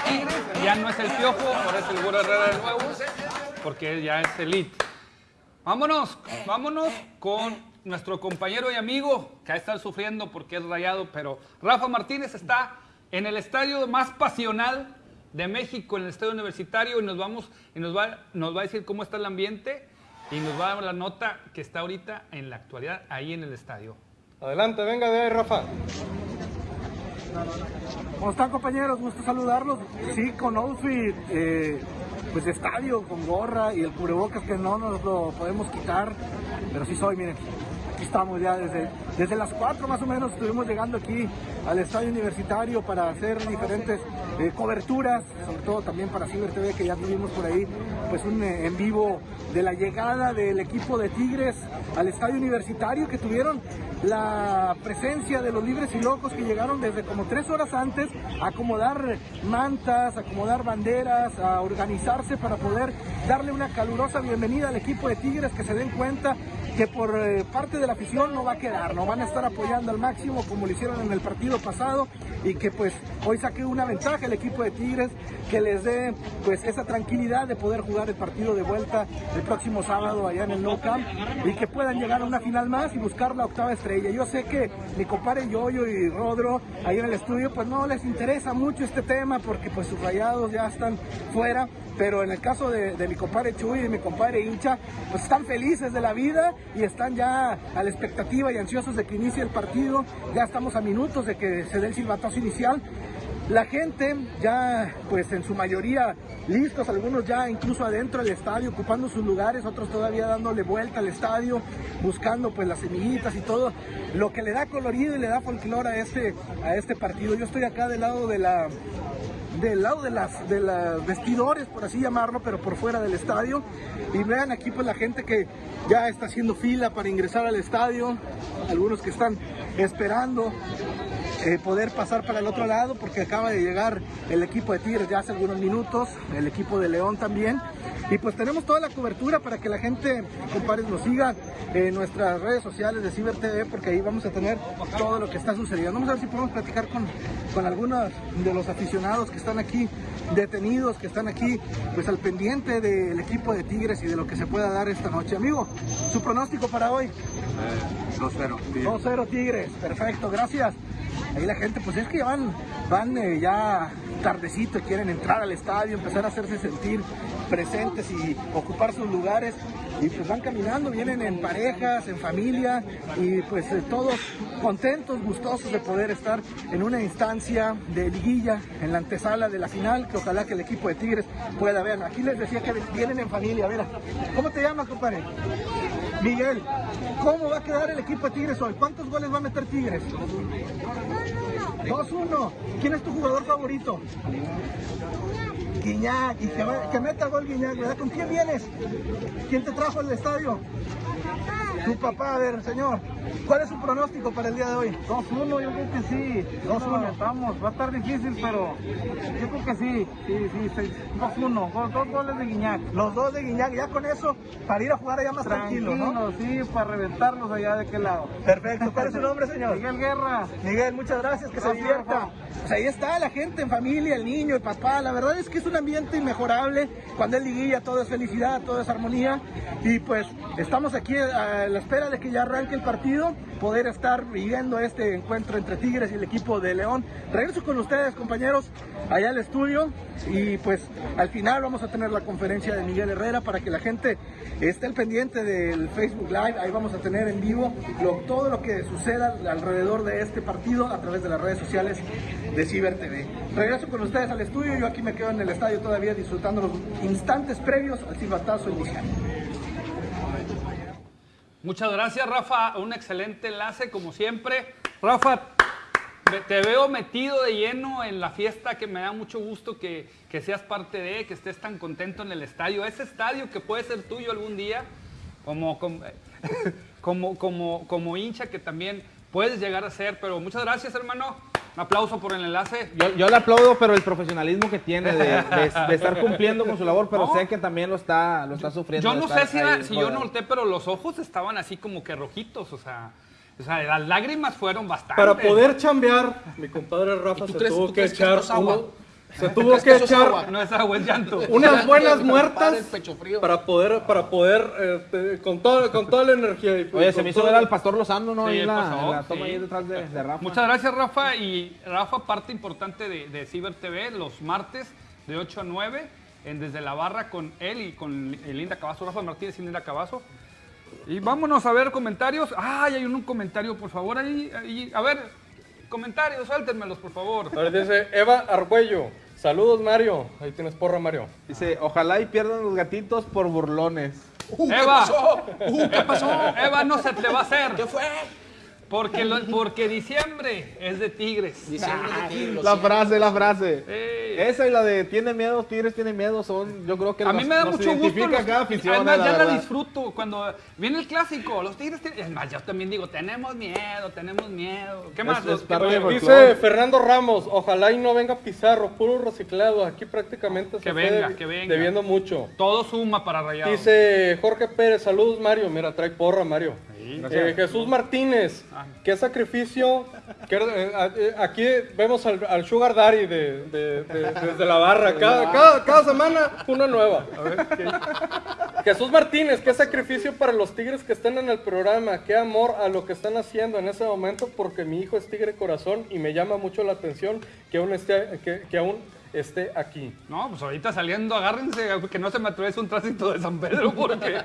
Tigres, ya no el Piojo, ahora es el Herrera de nuevo, porque ya es elite. Vámonos, vámonos con nuestro compañero y amigo que ha estado sufriendo porque es rayado, pero Rafa Martínez está en el estadio más pasional de México, en el estadio universitario, y nos vamos, y nos va, nos va a decir cómo está el ambiente y nos va a dar la nota que está ahorita en la actualidad ahí en el estadio. Adelante, venga de ahí, Rafa. ¿Cómo están compañeros? Gusto saludarlos. Sí, con outfit, eh, pues de estadio, con gorra y el cubrebocas que no nos lo podemos quitar, pero sí soy, miren. Aquí estamos ya desde, desde las 4 más o menos, estuvimos llegando aquí al estadio universitario para hacer diferentes eh, coberturas, sobre todo también para Ciber TV que ya tuvimos por ahí pues un eh, en vivo de la llegada del equipo de Tigres al estadio universitario que tuvieron la presencia de los libres y locos que llegaron desde como tres horas antes a acomodar mantas, a acomodar banderas, a organizarse para poder darle una calurosa bienvenida al equipo de Tigres que se den cuenta que por eh, parte de la afición no va a quedar, no van a estar apoyando al máximo como lo hicieron en el partido pasado y que pues hoy saque una ventaja equipo de Tigres que les dé pues esa tranquilidad de poder jugar el partido de vuelta el próximo sábado allá en el No Camp y que puedan llegar a una final más y buscar la octava estrella. Yo sé que mi compadre Yoyo y Rodro ahí en el estudio pues no les interesa mucho este tema porque pues sus rayados ya están fuera, pero en el caso de, de mi compadre Chuy y de mi compadre Hincha, pues están felices de la vida y están ya a la expectativa y ansiosos de que inicie el partido. Ya estamos a minutos de que se dé el silbatazo inicial. La gente ya, pues en su mayoría listos, algunos ya incluso adentro del estadio, ocupando sus lugares, otros todavía dándole vuelta al estadio, buscando pues las semillitas y todo, lo que le da colorido y le da folclore a este, a este partido. Yo estoy acá del lado de la, del lado de las de los vestidores, por así llamarlo, pero por fuera del estadio. Y vean aquí pues la gente que ya está haciendo fila para ingresar al estadio, algunos que están esperando eh, poder pasar para el otro lado porque acaba de llegar el equipo de Tigres ya hace algunos minutos, el equipo de León también. Y pues tenemos toda la cobertura para que la gente, compadres, nos siga en nuestras redes sociales de Ciber TV porque ahí vamos a tener todo lo que está sucediendo. Vamos a ver si podemos platicar con, con algunos de los aficionados que están aquí detenidos, que están aquí pues al pendiente del equipo de Tigres y de lo que se pueda dar esta noche. Amigo, su pronóstico para hoy. 2-0. 2-0 Tigres, perfecto, gracias. Ahí la gente, pues es que van, van eh, ya tardecito, quieren entrar al estadio, empezar a hacerse sentir presentes y ocupar sus lugares. Y pues van caminando, vienen en parejas, en familia y pues eh, todos contentos, gustosos de poder estar en una instancia de liguilla en la antesala de la final, que ojalá que el equipo de Tigres pueda ver. Aquí les decía que vienen en familia, mira. ¿Cómo te llamas, compadre? Miguel, ¿cómo va a quedar el equipo de Tigres hoy? ¿Cuántos goles va a meter Tigres? 2-1. ¿Quién es tu jugador favorito? Guiñac. Y que, que meta gol Guiñac, ¿verdad? ¿Con quién vienes? ¿Quién te trajo al estadio? Tu papá, a ver, señor. ¿Cuál es su pronóstico para el día de hoy? 2-1, yo creo que sí. 2-1, estamos. Va a estar difícil, pero yo creo que sí. Sí, sí, sí. 2-1. Gol- Dos goles de Guiñac. Los dos de Guiñac, ya con eso, para ir a jugar allá más tranquilo, ¿no? Tranquilo, sí, para reventarlos allá de aquel lado. Perfecto. ¿Cuál es su nombre, señor? Miguel Guerra. Miguel, muchas gracias, que se Gracias, divierta. Rafa. Pues ahí está la gente en familia, el niño, el papá. La verdad es que es un ambiente inmejorable. Cuando es liguilla, todo es felicidad, todo es armonía. Y pues estamos aquí a la espera de que ya arranque el partido, poder estar viviendo este encuentro entre Tigres y el equipo de León. Regreso con ustedes, compañeros, allá al estudio. Y pues al final vamos a tener la conferencia de Miguel Herrera para que la gente esté al pendiente del Facebook Live. Ahí vamos a tener en vivo lo- todo lo que suceda alrededor de este partido a través de las redes sociales de Ciber TV. Regreso con ustedes al estudio. Yo aquí me quedo en el estadio todavía disfrutando los instantes previos al silbatazo inicial. Muchas gracias, Rafa. Un excelente enlace, como siempre. Rafa, te veo metido de lleno en la fiesta, que me da mucho gusto que, que seas parte de, que estés tan contento en el estadio. Ese estadio que puede ser tuyo algún día, como, como, como, como hincha que también puedes llegar a ser. Pero muchas gracias, hermano. Un aplauso por el enlace. Yo, yo le aplaudo, pero el profesionalismo que tiene de, de- de estar cumpliendo con su labor, pero No. sé que también lo está, lo está sufriendo. Yo no sé si, era- si yo rodeado. noté, pero los ojos estaban así como que rojitos, o sea, o sea las lágrimas fueron bastante. Para poder chambear, mi compadre Rafa ¿Y tú se crees- tuvo que echar uno- Se tuvo que echar agua. No es agua, es llanto. unas buenas muertas el pecho frío. para poder, para poder, este, con, todo, con toda la energía. y Oye, se me hizo todo- ver al pastor Lozano, ¿no? Sí, ahí la, pasó, en la toma sí. ahí detrás de, de Rafa. Muchas gracias, Rafa. Y Rafa, parte importante de, de Ciber TV, los martes de 8 a 9, en Desde la Barra con él y con Linda Cavazo, Rafa Martínez y Linda Cavazo. Y vámonos a ver comentarios. Ay, hay un, un comentario, por favor, ahí, ahí. A ver, comentarios, suéltenmelos, por favor. A ver, dice Eva Argüello. Saludos, Mario. Ahí tienes porra, Mario. Dice, ojalá y pierdan los gatitos por burlones. Uh, ¿Qué Eva. pasó? Uh, ¿Qué pasó? Eva, no se te va a hacer. ¿Qué fue? Porque, lo- porque diciembre es de Tigres. De La frase, la frase. Esa y la de tiene miedo, Tigres tiene miedo, son, yo creo que A mí me da mucho gusto. los- cada afición, además, la ya la disfruto. Cuando viene el clásico, los Tigres tienen. Es más, yo también digo, tenemos miedo, tenemos miedo. ¿Qué más? es qué- Oye, dice Fernando Ramos, ojalá y no venga Pizarro, puro reciclado. Aquí prácticamente Que se venga, que venga. debiendo mucho. todo suma para Rayados. Dice Jorge Pérez, saludos Mario. Mira, trae porra Mario. Eh, Jesús Martínez, Ah. Qué sacrificio. qué- eh, eh, aquí vemos al, al Sugar Daddy de, de- de- desde la barra. Cada, cada- cada semana una nueva. Jesús Martínez, qué sacrificio para los tigres que están en el programa. Qué amor a lo que están haciendo en ese momento, porque mi hijo es tigre corazón y me llama mucho la atención que aún esté, que, que aún esté aquí. No, pues ahorita saliendo, agárrense, que no se me atraviese un tránsito de San Pedro, porque.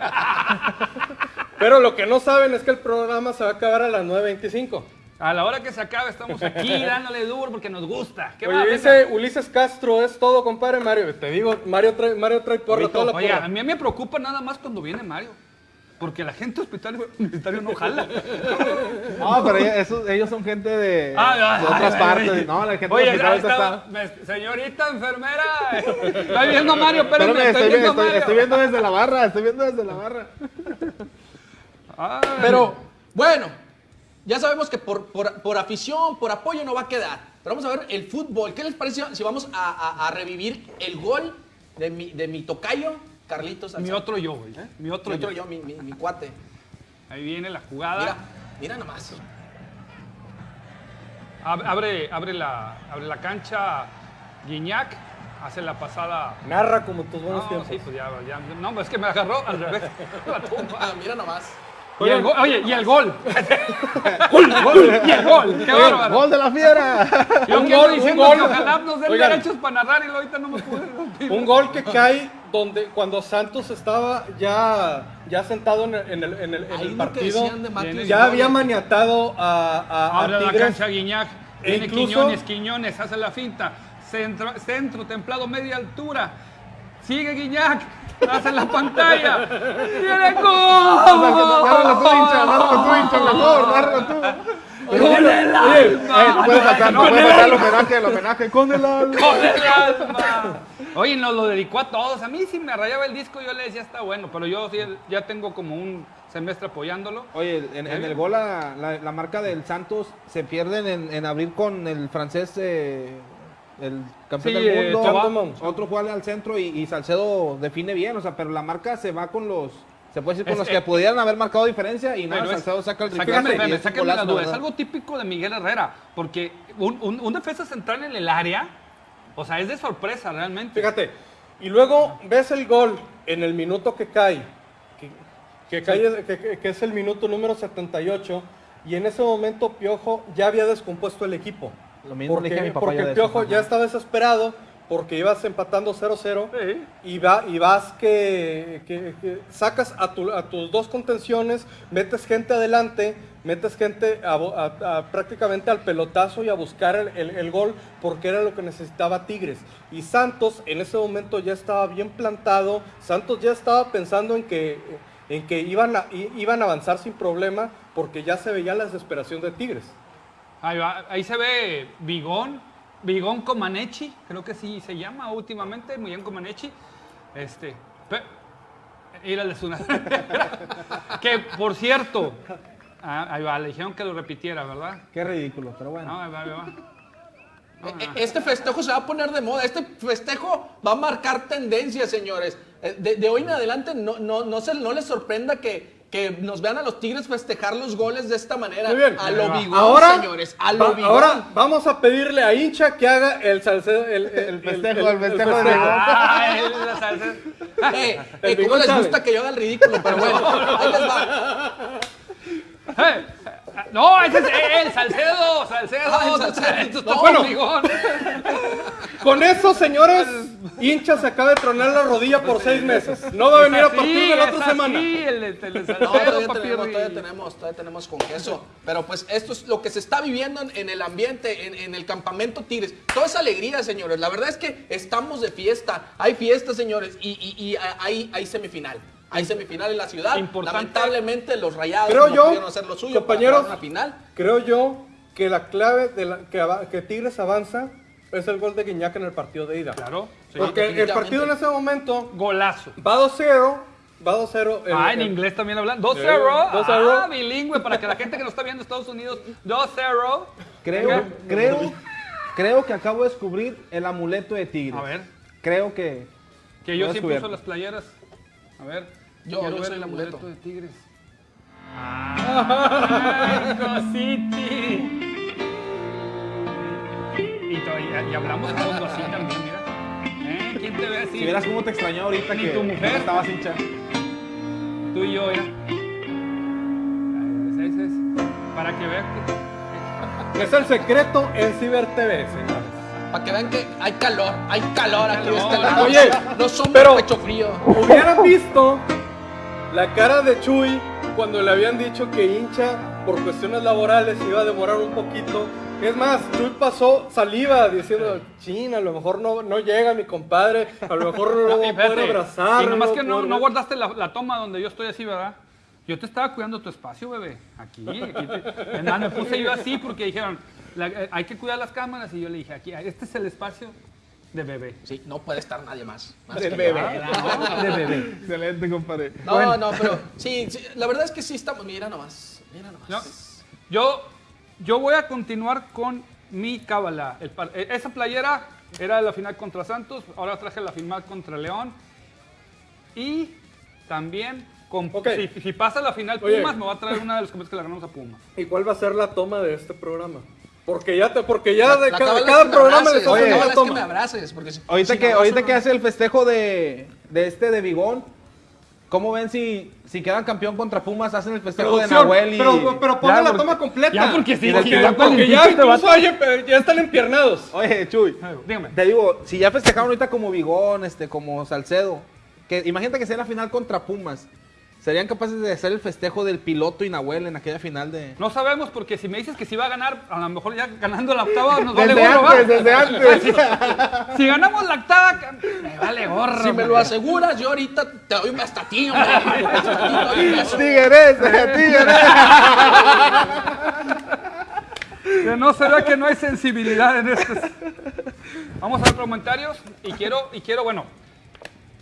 Pero lo que no saben es que el programa se va a acabar a las 9.25. A la hora que se acabe, estamos aquí dándole duro porque nos gusta. ¿Qué Oye, dice Ulises Castro, es todo, compadre Mario. Te digo, Mario trae, Mario trae porra, toda la Oye, porra. a mí me preocupa nada más cuando viene Mario. Porque la gente hospitalario, universitario no jala. No, pero ellos, son gente de, Ah, de ah, otras ah, partes. no, la gente Oye, hospital está, señorita enfermera. Estoy viendo a Mario, espérame, Espérame, estoy, estoy, viendo a estoy- Mario. estoy viendo desde la barra, estoy viendo desde la barra. Ay. Pero, bueno, ya sabemos que por, por- por afición, por apoyo no va a quedar. Pero vamos a ver el fútbol. ¿Qué les parece si vamos a, a- a revivir el gol de mi, de mi tocayo, Carlitos mi otro yo, güey. ¿eh? Mi otro, Mi otro yo. yo, mi, mi- mi cuate. Ahí viene la jugada. Mira, mira nomás. Ab- Abre, abre, la, abre la cancha Guiñac. Hace la pasada. Narra como tus buenos No, tiempos. sí, pues ya, ya- No, es que me agarró al revés. La tumba. Ah, mira nomás. Y el gol- oye, y el gol. Gol, gol, y el gol. Qué bárbaro. ¡Gol de la fiera! Yo Un gol, un gol. que ojalá nos den Oigan. derechos para narrar y ahorita no me pude. Un gol que cae donde cuando Santos estaba ya, ya sentado en el, en el, en el- en el partido. de Ya había maniatado a, a- a Abre la cancha Guiñac. E Viene incluso- Quiñones, Quiñones, hace la finta. Centro, centro, templado, media altura. Sigue Guiñac. Hace la pantalla. ¡Viene Nárralo tú, hincha, gol! nárralo tú, hincha, mejor, nárralo tú. ¡Con el Eh, no alma! puedes ¡Con puedes el homenaje, el homenaje con el alma. ¡Con el alma! Oye, nos lo dedicó a todos. A mí sí me rayaba el disco, yo le decía está bueno, pero yo sí ya tengo como un semestre apoyándolo. Oye, en, en el gol la, la- la marca del Santos se pierden en, en abrir con el francés, eh, el campeón Sí, del eh, mundo. Otro juega al centro y, y Salcedo define bien, o sea, pero la marca se va con los, se puede decir con Es- los eh, que pudieran haber marcado diferencia y no, Pero es- Salcedo saca el sáquenme, y es un sáquenme la golazo, duda. Es ¿verdad? algo típico de Miguel Herrera, porque un, un- un defensa central en el área, o sea, es de sorpresa realmente. Fíjate. Y luego ves el gol en el minuto que cae. Que, que, cae- que es el minuto número 78. Y en ese momento Piojo ya había descompuesto el equipo. Lo mismo le porque dije a mi papá porque yo de el Piojo ya estaba desesperado porque ibas empatando 0-0 Sí. y, va, y vas que, que- que sacas a, tu- a tus dos contenciones, metes gente adelante, metes gente a bo- a- a prácticamente al pelotazo y a buscar el, el- el gol porque era lo que necesitaba Tigres. Y Santos en ese momento ya estaba bien plantado, Santos ya estaba pensando en que, en que iban, a, i- iban a avanzar sin problema porque ya se veía la desesperación de Tigres. Ahí, va, ahí se ve Bigón, Bigón Comanechi, creo que sí se llama últimamente, Miguel Comanechi. Este, pe- ir al que por cierto, ah, ahí va, le dijeron que lo repitiera, ¿verdad? Qué ridículo, pero bueno. No, ahí va, ahí va. E- e- Este festejo se va a poner de moda. Este festejo va a marcar tendencia, señores. Eh, De, de hoy en adelante no, no, no, se, no les sorprenda que que nos vean a los Tigres festejar los goles de esta manera. Muy bien. A lo bigón, ahora, señores. A lo va- ahora vamos a pedirle a hincha que haga el salcedo, el, el- El festejo, el festejo de festejo. Bigón. Ah, él la salsa. Eh, El eh, ¿Cómo les gusta que yo haga el ridículo? Pero bueno, ahí les va. Eh, No, ese es el Salcedo, Salcedo. El Salcedo. No, bueno. Con eso, señores, hincha se acaba de tronar la rodilla por seis meses. No va a venir a partir de la otra semana. Sí, el, el, el No, Salcedo, todavía papi tenemos, todavía tenemos, todavía tenemos con queso. Pero pues esto es lo que se está viviendo en, en el ambiente, en, en el campamento Tigres. Toda esa alegría, señores. La verdad es que estamos de fiesta. Hay fiesta, señores, y, y- y hay, hay semifinal. Hay semifinal en la ciudad. Importante. Lamentablemente los rayados Creo no yo, pudieron hacer lo suyo para compañeros, una final. Creo yo que la clave de la, que, que Tigres avanza es el gol de Guiñac en el partido de ida. Claro. sí. Porque el partido en ese momento Golazo. va 2-0, va 2-0. el- Ah, en el- inglés también hablan. 2-0. Sí, 2-0. Ah, bilingüe, para que la gente que nos está viendo en Estados Unidos, 2-0. Creo, Venga. creo, creo que acabo de descubrir el amuleto de Tigres. A ver. Creo que. Que yo Lo he siempre descubierto. uso las playeras. A ver. Yo- quiero yo ver soy el amuleto. de Tigres. Ah, Cositi. Y, todavía- y hablamos fondo así también, mira. ¿Eh? ¿Quién te ve así? Si vieras cómo te extrañó ahorita Ni que tu mujer. que estabas hincha. Tú y yo, mira. Es. Para que vean que... Es el secreto en Ciber TV, señores. Para que vean que hay calor, hay calor aquí de este lado. Oye, no somos pero- pecho frío. Hubieran visto la cara de Chuy cuando le habían dicho que hincha por cuestiones laborales iba a demorar un poquito. Es más, Chuy pasó saliva diciendo, chin, a lo mejor no, no llega mi compadre, a lo mejor no lo voy a poder abrazar. Y nomás que no, no guardaste la, la toma donde yo estoy así, ¿verdad? Yo te estaba cuidando tu espacio, bebé. Aquí, aquí. te- más, me puse yo así porque dijeron, la- eh, hay que cuidar las cámaras. Y yo le dije, aquí, este es el espacio de bebé. Sí, no puede estar nadie más. más Del que bebé. yo. De bebé. Excelente, compadre. No, no, pero sí, sí, la verdad es que sí estamos. Mira nomás, mira nomás. No, yo, yo voy a continuar con mi cábala. Eh, esa playera era la final contra Santos, ahora traje la final contra León. Y también, con, Ok. si, si pasa la final Oye. Pumas, me va a traer una de los comités que le ganamos a Pumas. ¿Y cuál va a ser la toma de este programa? Porque ya, te, porque ya La- de la cada, cada que me programa le una es que me toma. abraces, porque si- Ahorita si que, ahorita que hace el festejo de, de este de Bigón, ¿cómo ven si, si quedan campeón contra Pumas, hacen el festejo de Nahuel y... pero, pero ponga Ya, la porque- toma completa. ya, porque sí, porque, ya porque ya incluso hay- ya están empiernados. Oye, Chuy, Dígame. te digo, si ya festejaron ahorita como Bigón, este, como Salcedo, que imagínate que sea la final contra Pumas, ¿serían capaces de hacer el festejo del piloto y Nahuel en aquella final de...? No sabemos, porque si me dices que si va a ganar, a lo mejor ya ganando la octava nos vale Desde gorro, antes, desde antes. Si, si ganamos la octava, me vale gorro. Si me lo aseguras, yo ahorita te doy a ti, hombre. Un. ¡Tigres! ¡Tigres! Que no se vea que no hay sensibilidad en esto. Vamos a ver comentarios y quiero, y quiero, bueno,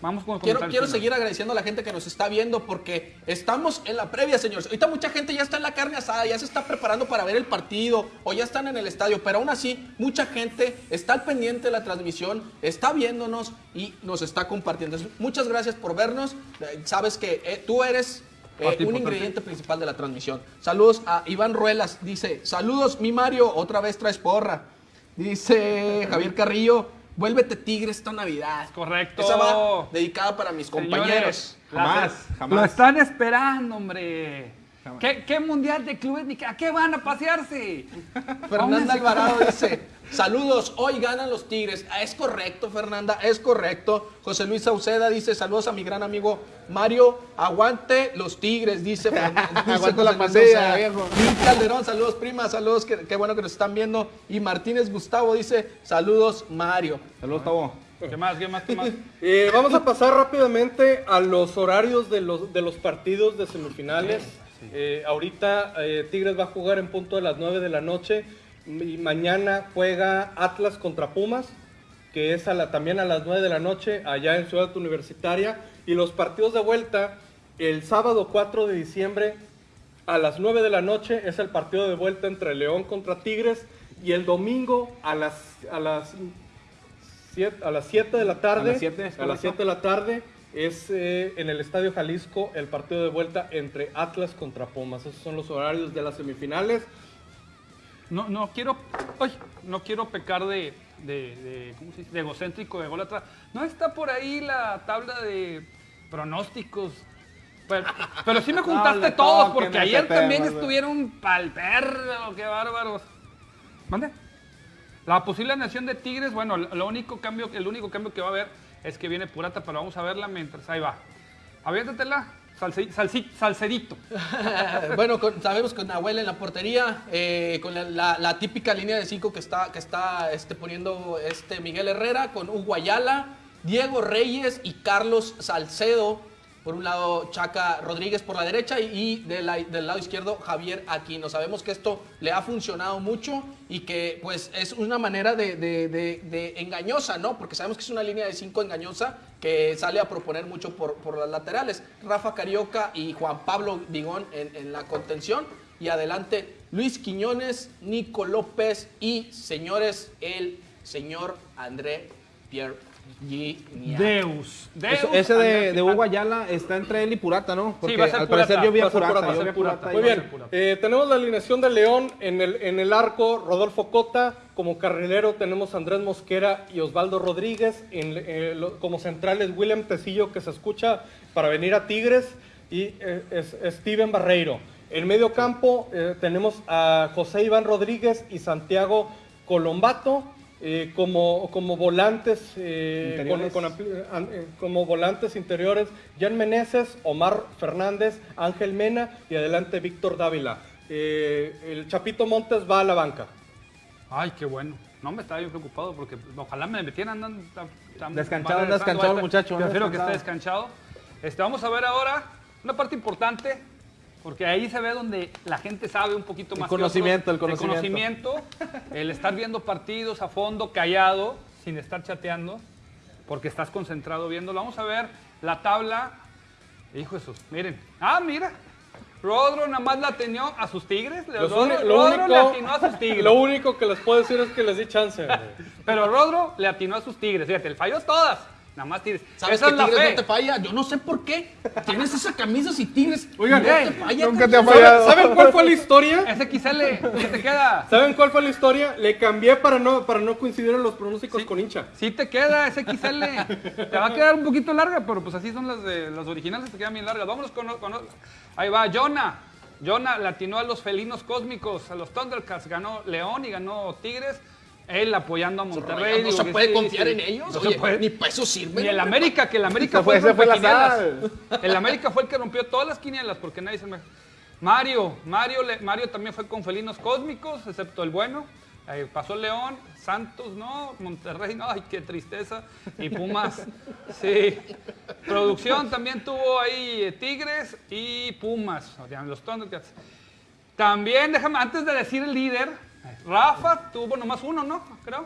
vamos con Quiero, quiero seguir agradeciendo a la gente que nos está viendo porque estamos en la previa, señores. Ahorita mucha gente ya está en la carne asada, ya se está preparando para ver el partido o ya están en el estadio, pero aún así mucha gente está al pendiente de la transmisión, está viéndonos y nos está compartiendo. Muchas gracias por vernos. Eh, Sabes que eh, tú eres eh, un ingrediente principal de la transmisión. Saludos a Iván Ruelas, dice, saludos mi Mario, otra vez traes porra. Dice Javier Carrillo, vuélvete tigre esta Navidad. Correcto. Esa va dedicada para mis compañeros. Señores, Jamás. Lo están esperando, hombre. ¿Qué, qué mundial de clubes? ni qué- ¿A qué van a pasearse? Fernanda Alvarado dice, saludos, hoy ganan los Tigres. Ah, es correcto, Fernanda, es correcto. José Luis Sauceda dice, saludos a mi gran amigo Mario, aguante los Tigres, dice. Aguante la Sauceda. viejo. Calderón, saludos prima, saludos, qué, qué bueno que nos están viendo. Y Martínez Gustavo dice, saludos Mario. Saludos, Tabo. ¿Qué más? ¿Qué más? ¿Qué más? Eh, vamos a pasar rápidamente a los horarios de los, de los partidos de semifinales. Eh, ahorita eh, Tigres va a jugar en punto de las 9 de la noche y mañana juega Atlas contra Pumas, que es a la, también a las 9 de la noche allá en Ciudad Universitaria. Y los partidos de vuelta, el sábado 4 de diciembre a las 9 de la noche es el partido de vuelta entre León contra Tigres y el domingo a las, a las siete- a las 7 de la tarde. A las siete, es a las correcto. 7 de la tarde es eh, en el Estadio Jalisco el partido de vuelta entre Atlas contra Pumas. Esos son los horarios de las semifinales. No, no quiero, ay, no quiero pecar de, de, de- ¿cómo se dice? de egocéntrico, de ególatra. No está por ahí la tabla de pronósticos. Pero, pero sí me juntaste todos, porque ayer también estuvieron pal perro, qué bárbaros. ¿Mande? La posible alineación de Tigres, bueno, lo único cambio, el único cambio que va a haber es que viene Purata, pero vamos a verla mientras ahí va. Aviéntatela, salse- salsedito. bueno, con- sabemos con Nahuel en la portería, eh, con la, típica línea de cinco que está, que está este, poniendo este Miguel Herrera, con Hugo Ayala, Diego Reyes y Carlos Salcedo. Por un lado, Chaca Rodríguez por la derecha y, y del lado izquierdo, Javier Aquino. Sabemos que esto le ha funcionado mucho y que pues es una manera de- de engañosa, ¿no? Porque sabemos que es una línea de cinco engañosa que sale a proponer mucho por, por las laterales. Rafa Carioca y Juan Pablo Vigón en, en la contención. Y adelante Luis Quiñones, Nico López y, señores, el señor André Pierre. Deus. Deus. Eso- ese de, Hugo. Ayala está entre él y Purata, ¿no? Porque va a ser al parecer Purata, yo vi a Purata. Purata, yo va a vi a ser Purata. Purata Muy bien, eh, tenemos la alineación de León en el, en el arco, Rodolfo Cota, como carrilero tenemos a Andrés Mosquera y Osvaldo Rodríguez, en, eh, lo- como centrales William Tecillo que se escucha para venir a Tigres y eh, es- Steven Barreiro. En medio campo eh, tenemos a José Iván Rodríguez y Santiago Colombato. Eh, como, como volantes eh, con- Interiores. con ampli- an- eh, como volantes interiores Jan Meneses, Omar Fernández, Ángel Mena y adelante Víctor Dávila. Eh, el Chapito Montes va a la banca. Ay, qué bueno. No me estaba yo preocupado porque ojalá me metieran. Andan, tan- Descanchado, descanchado el muchacho, Prefiero que esté descansado. descanchado. Este, vamos a ver ahora una parte importante, porque ahí se ve donde la gente sabe un poquito El más. que conocimiento, otros. el conocimiento. conocimiento, el estar viendo partidos a fondo, callado, sin estar chateando, porque estás concentrado viéndolo. Vamos a ver la tabla. Hijo de sus, miren. Ah, mira. Rodro nada más la atendió a sus tigres. Los Rodro, lo, Rodro le único, atinó a sus tigres. lo único que les puedo decir es que les di chance. güey. Pero Rodro le atinó a sus tigres. Fíjate, le falló todas. Nada más tigres. ¿Sabes Esa que es la Tigres fe. no te falla? Yo no sé por qué. Tienes esa camisa si Tigres Oigan, no te falla. nunca te ha fallado. ¿Saben cuál fue la historia? Ese XL, ¿qué te queda? ¿Saben cuál fue la historia? Le cambié para no, para no coincidir en los pronósticos con hincha. Sí te queda ese XL. Te va a quedar un poquito larga, pero pues así son las de las originales, te quedan bien largas. Vámonos con, con- ahí va Jonah. Jonah le atinó a los felinos cósmicos, a los Thundercats, ganó León y ganó Tigres. Él apoyando a Monterrey. no se puede sí, confiar sí. en ellos. No se puede. ni para eso sirve. Ni el América, que el América fue, fue- el fue. El América fue el que rompió todas las quinielas porque nadie se me... Mario, Mario, Mario también fue con felinos cósmicos, excepto el bueno. Ahí pasó León, Santos, no, Monterrey, no, ay, qué tristeza. Y Pumas, sí. Producción también tuvo ahí eh, Tigres y Pumas, o sea, los Thundercats. También, déjame, antes de decir el líder, Rafa tuvo nomás uno, ¿no? Creo.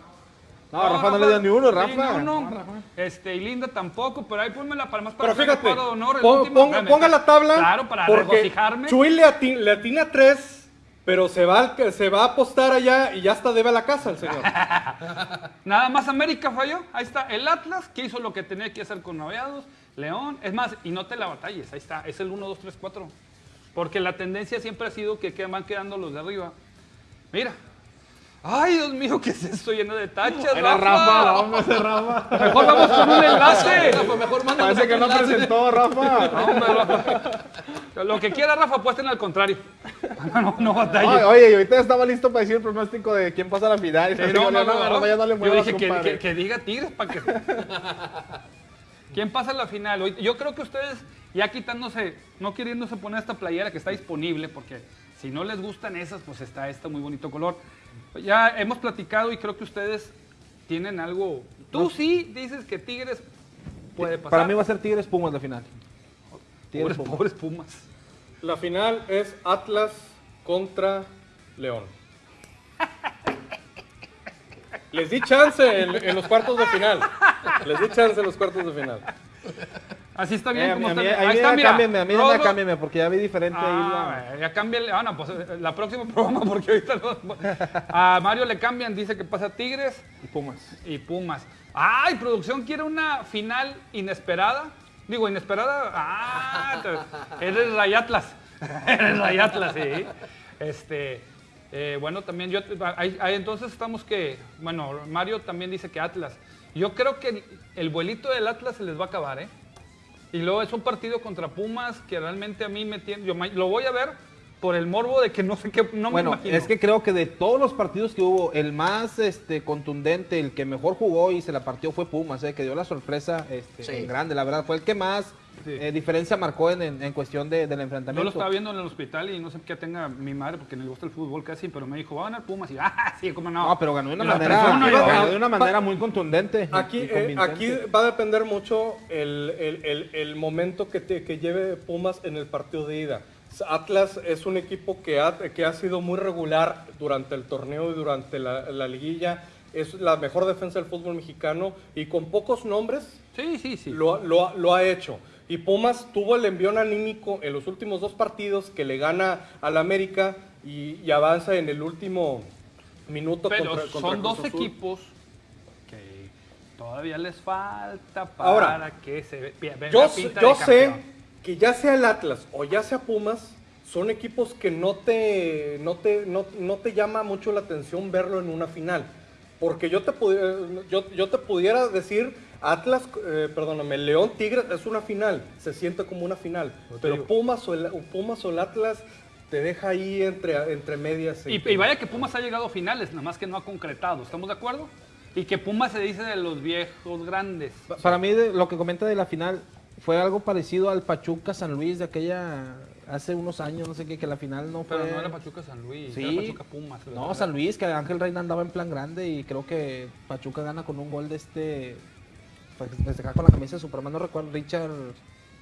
No, Rafa no le dio ni uno, Rafa. ni uno. Este, y Linda tampoco, pero ahí ponme la palmas para Pero fíjate, de honor, el pon- último. pon- ponga la tabla. Claro, para porque regocijarme. Chuy le, ati- le atina tres, pero se va, se va a apostar allá y ya hasta debe a la casa el señor. Nada más América falló. Ahí está el Atlas, que hizo lo que tenía que hacer con Naveados. León, es más, y no te la batalles, ahí está, es el 1, 2, 3, 4. Porque la tendencia siempre ha sido que van quedando los de arriba. Mira. Ay, Dios mío, ¿qué es esto lleno de tachas? Era Rafa, la onda de Rafa. Mejor vamos con un enlace. Rafa, mejor Parece que no enlace. presentó, Rafa. No, hombre, Rafa. Lo que quiera Rafa, apuesten al contrario. No, no batalles. Ay, oye, y ahorita estaba listo para decir el pronóstico de quién pasa a la final. Sí, no, no, no, no, Rafa, ya no le Yo dije que, que- que diga Tigres para que. ¿Quién pasa a la final? Yo creo que ustedes, ya quitándose, no queriéndose poner esta playera que está disponible, porque si no les gustan esas, pues está este muy bonito color. Ya hemos platicado y creo que ustedes tienen algo. Tú sí dices que Tigres puede pasar. Para mí va a ser Tigres Pumas la final. Tigres pobres, Pumas. pobres Pumas. La final es Atlas contra León. Les di chance en, en los cuartos de final. Les di chance en los cuartos de final. Así está Eh, bien a como a mí, está. a mí Ahí está, ya mira. cámbienme, a mí ya Rodo- cámbienme, porque ya vi diferente ahí Ah, la... ya cámbiale. Ah, no, pues eh, la próxima programa, porque ahorita no- A Mario le cambian, dice que pasa Tigres y Pumas. y Pumas. ¡Ay, producción quiere una final inesperada! Digo, inesperada. Ah, eres Rayatlas. eres Rayatlas, sí. Este, eh, bueno, también yo, ahí- ahí entonces estamos que, bueno, Mario también dice que Atlas. Yo creo que el, el vuelito del Atlas se les va a acabar, ¿eh? Y luego es un partido contra Pumas que realmente a mí me tiene, yo lo voy a ver por el morbo de que no sé qué, no bueno, me imagino. es que creo que de todos los partidos que hubo, el más este, contundente, el que mejor jugó y se la partió fue Pumas, eh, que dio la sorpresa este, Sí. en grande, la verdad, fue el que más Sí. eh, diferencia marcó en, en- en cuestión de- del Yo enfrentamiento. lo estaba viendo en el hospital y no sé qué tenga mi madre porque no le gusta el fútbol casi, pero me dijo, va a ganar Pumas y ah, sí, cómo no. No, pero ganó de una manera, yo, ganó de una manera muy contundente. Aquí, y eh, aquí va a depender mucho el, el- el- el momento que, te- que lleve Pumas en el partido de ida. Atlas es un equipo que ha, que ha sido muy regular durante el torneo y durante la, la liguilla. Es la mejor defensa del fútbol mexicano y con pocos nombres Sí, sí, sí. lo, lo lo ha hecho. Y Pumas tuvo el envión anímico en los últimos dos partidos que le gana al América y, y avanza en el último minuto Pero contra, contra son dos Azul. equipos que todavía les falta para Ahora, que se ve- vean Yo, la sé- pinta yo de sé que ya sea el Atlas o ya sea Pumas, son equipos que no te, no te, no, no te llama mucho la atención verlo en una final. Porque yo te, yo, yo te pudiera decir, Atlas, eh, perdóname, León Tigres es una final, se siente como una final. Pero Pumas o, el, o Pumas o el Atlas te deja ahí entre, entre medias. Y, y vaya que Pumas ha llegado a finales, nada más que no ha concretado, ¿estamos de acuerdo? Y que Pumas se dice de los viejos grandes. Pa- Para mí, de- lo que comenta de la final fue algo parecido al Pachuca San Luis de aquella hace unos años, no sé qué, que la final no fue. Pero no era Pachuca San Luis, Sí. era Pachuca Pumas. No. San Luis, que Ángel Reina andaba en plan grande y creo que Pachuca gana con un gol de este. Pues, festejar con la camisa de Superman, no recuerdo, Richard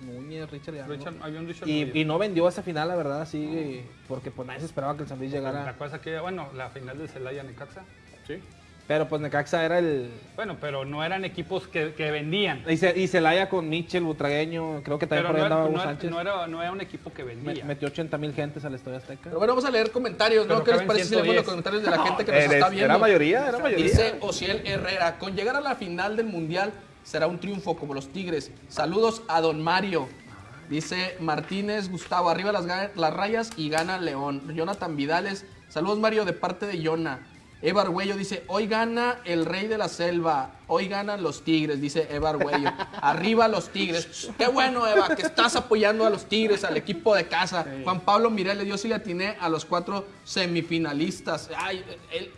Núñez, Richard, algo. Richard- había un Richard y, y no vendió esa final, la verdad, así, porque pues nadie se esperaba que el San Luis ¿Te llegara. acuerdas que, bueno, la final de Celaya Necaxa? Sí. Pero pues Necaxa era el. Bueno, pero no eran equipos que, que vendían. Y, Ce- y Celaya con Michel, Butragueño, creo que también Pero por no, ahí andaba era, Hugo no era- Sánchez. no era, no era un equipo que vendía. metió 80 mil gentes al Estadio Azteca. Pero bueno, vamos a leer comentarios, ¿no? Pero ¿Qué les parece si leemos los 110? comentarios de la gente que nos Eres- está viendo? Era mayoría, era mayoría. Dice Ociel Herrera, con llegar a la final del Mundial será un triunfo como los Tigres. Saludos a Don Mario. Dice Martínez, Gustavo, arriba las, rayas y gana León. Jonathan Vidales, saludos Mario de parte de Yona. Eva Arguello dice, hoy gana el rey de la selva, hoy ganan los tigres, dice Eva Arguello. Arriba los tigres. Qué bueno, Eva, que estás apoyando a los tigres, al equipo de casa. Juan Pablo Mireles, yo sí le atiné a los cuatro semifinalistas. Ay, él,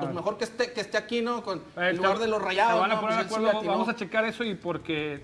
pues mejor que esté, que esté aquí, ¿no? Con, Eh, en lugar te- de los rayados. van a ¿no? poner Pues sí acuerdo, vamos a checar eso y porque,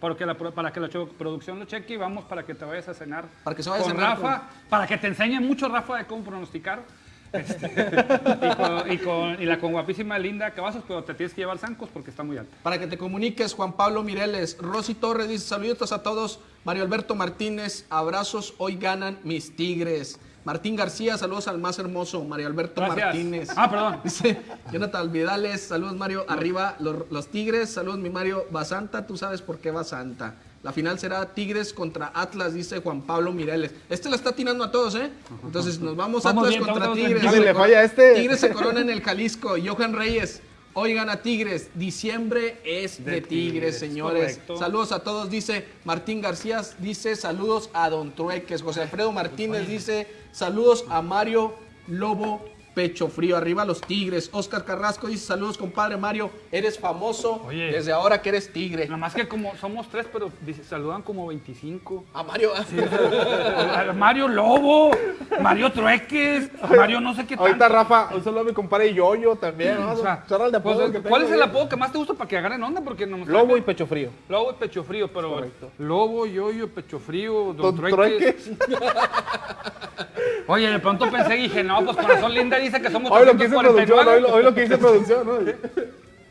porque la para que la producción lo cheque y vamos para que te vayas a cenar. Para que se vaya a con cenar Rafa, para que te enseñe mucho Rafa de cómo pronosticar. Este, y, con, y con- y la con guapísima Linda Cavazos, pero te tienes que llevar zancos porque está muy alta. Para que te comuniques, Juan Pablo Mireles. Rosy Torres dice, saludos a todos. Mario Alberto Martínez, abrazos, hoy ganan mis tigres. Martín García, saludos al más hermoso, Mario Alberto Gracias. Martínez. Ah, perdón. Dice Jonathan Vidales, saludos Mario, arriba los, los Tigres, saludos mi Mario Basanta, tú sabes por qué Basanta. La final será Tigres contra Atlas, dice Juan Pablo Mireles. Este la está tirando a todos, ¿eh? Entonces nos vamos, Vamos Atlas bien, contra Tigres. Si le falla a este. Tigres se corona en el Jalisco. Johan Reyes, hoy gana Tigres. Diciembre es de, De Tigres, Tigres, señores. correcto. Saludos a todos, dice Martín García, dice saludos a Don Trueques. José Alfredo Martínez dice saludos a Mario Lobo Pecho Frío. Arriba los Tigres. Oscar Carrasco dice saludos, compadre Mario. Eres famoso Oye. desde ahora que eres Tigre. Nada más que como somos tres, pero dice, saludan como 25. A Mario. A Mario Lobo, Mario Trueques, Mario no sé qué Ahorita tanto. Rafa, un saludo a mi compadre Yoyo también. ¿no? O sea, Son el de pues, que ¿Cuál es el apodo que más te gusta para que agarren onda? Porque no Lobo y pecho frío. Lobo y pecho frío, pero Correcto. Lobo, yoyo, pecho frío, don, Don Trueques. Oye, de pronto pensé y dije, no, pues corazón linda dice que somos Hoy lo que hice producción, 349. hoy lo, hoy lo que hice producción, ¿no?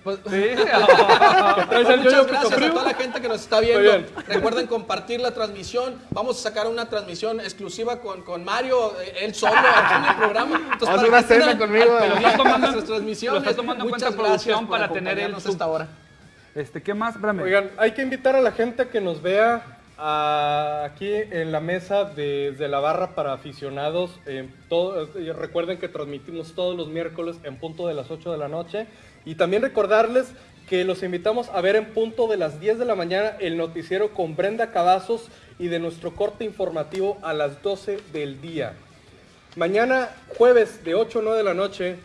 Pues, Sí. Pues muchas gracias a toda la gente que nos está viendo. Recuerden compartir la transmisión. Vamos a sacar una transmisión exclusiva con, con Mario, eh, él solo, aquí en el programa. Entonces, Vamos a una cena conmigo, al Lo está tomando- lo está tomando en Muchas cuenta gracias producción para tener el sub. hasta ahora. Este, ¿qué más? Oigan, hay que invitar a la gente que nos vea ah, aquí en la mesa de, de la barra para aficionados. eh, todo- eh, recuerden que transmitimos todos los miércoles en punto de las 8 de la noche. Y también recordarles que los invitamos a ver en punto de las 10 de la mañana el noticiero con Brenda Cavazos y de nuestro corte informativo a las 12 del día. Mañana, jueves de 8 a 9 de la noche,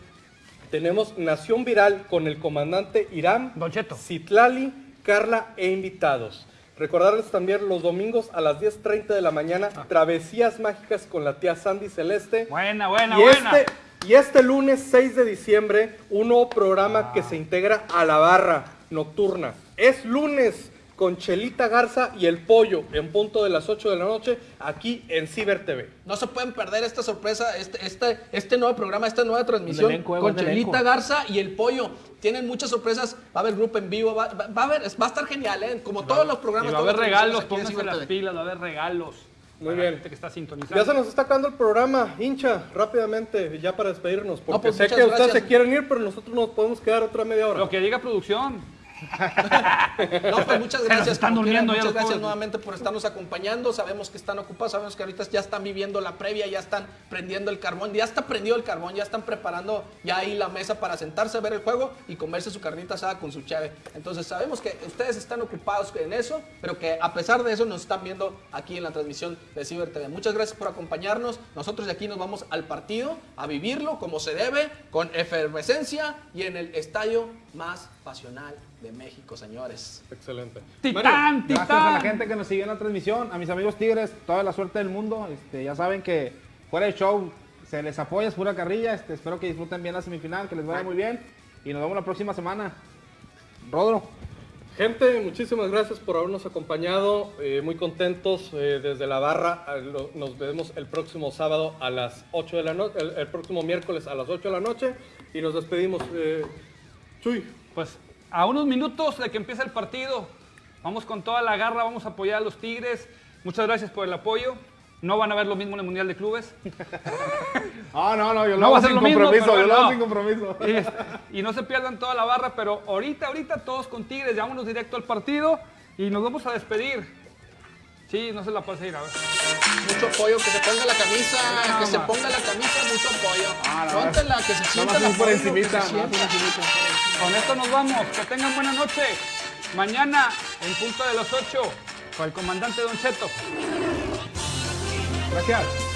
tenemos Nación Viral con el comandante Irán. Citlali, Carla e invitados. Recordarles también los domingos a las 10.30 de la mañana, Travesías Mágicas con la tía Sandy Celeste. Buena, buena, y buena. Este, y este lunes 6 de diciembre, un nuevo programa que se integra a la barra nocturna. Es lunes con Chelita Garza y el pollo en punto de las 8 de la noche aquí en Ciber TV. No se pueden perder esta sorpresa, este, este, este nuevo programa, esta nueva transmisión elenco, con Chelita. Garza y el pollo. Tienen muchas sorpresas, va a haber grupo en vivo, va, va- va a, haber, va a estar genial, ¿eh? como todos los Y programas. va a haber regalos, pónganse las pilas, va a haber regalos. Muy Para la bien. gente que está sintonizando. Ya se nos está acabando el programa, hincha, rápidamente, ya para despedirnos, porque pues, sé que ustedes se quieren ir, pero nosotros nos podemos quedar otra media hora. Lo que diga producción. No, pues muchas gracias. están durmiendo muchas gracias nuevamente por estarnos acompañando. Sabemos que están ocupados, sabemos que ahorita ya están viviendo la previa, ya están prendiendo el carbón, ya está prendido el carbón, ya están preparando ya ahí la mesa para sentarse a ver el juego y comerse su carnita asada con su chave. Entonces sabemos que ustedes están ocupados en eso, pero que a pesar de eso nos están viendo aquí en la transmisión de Ciber TV. Muchas gracias por acompañarnos. Nosotros de aquí nos vamos al partido a vivirlo como se debe, con efervescencia y en el estadio más pasional de México, señores. Excelente. Titán, Gracias a la gente que nos siguió en la transmisión, a mis amigos Tigres, toda la suerte del mundo. Este, ya saben que fuera de show se les apoya, es pura carrilla. Este, espero que disfruten bien la semifinal, que les vaya muy bien. Y nos vemos la próxima semana. Rodro. Gente, muchísimas gracias por habernos acompañado. eh, muy contentos eh, desde la barra. lo- Nos vemos el próximo sábado a las 8 de la noche, el, el próximo miércoles a las 8 de la noche. Y nos despedimos. eh, Chuy, Pues a unos minutos de que empiece el partido, vamos con toda la garra, vamos a apoyar a los Tigres. Muchas gracias por el apoyo. No van a ver lo mismo en el Mundial de Clubes. Ah, no, no, yo No ser sin lo compromiso, yo lo hago no. sin compromiso. Y, y no se pierdan toda la barra, pero ahorita, ahorita todos con Tigres, vámonos directo al partido y nos vamos a despedir. Sí, no se la pase ir a ver. Mucho apoyo, que se ponga la camisa, No, que se ponga la camisa, mucho apoyo. Ah, que se sienta la por encimita, que se nomás sienta. Con esto nos vamos. Que tengan buena noche. Mañana, en punto de las 8, con el comandante Don Cheto. Gracias.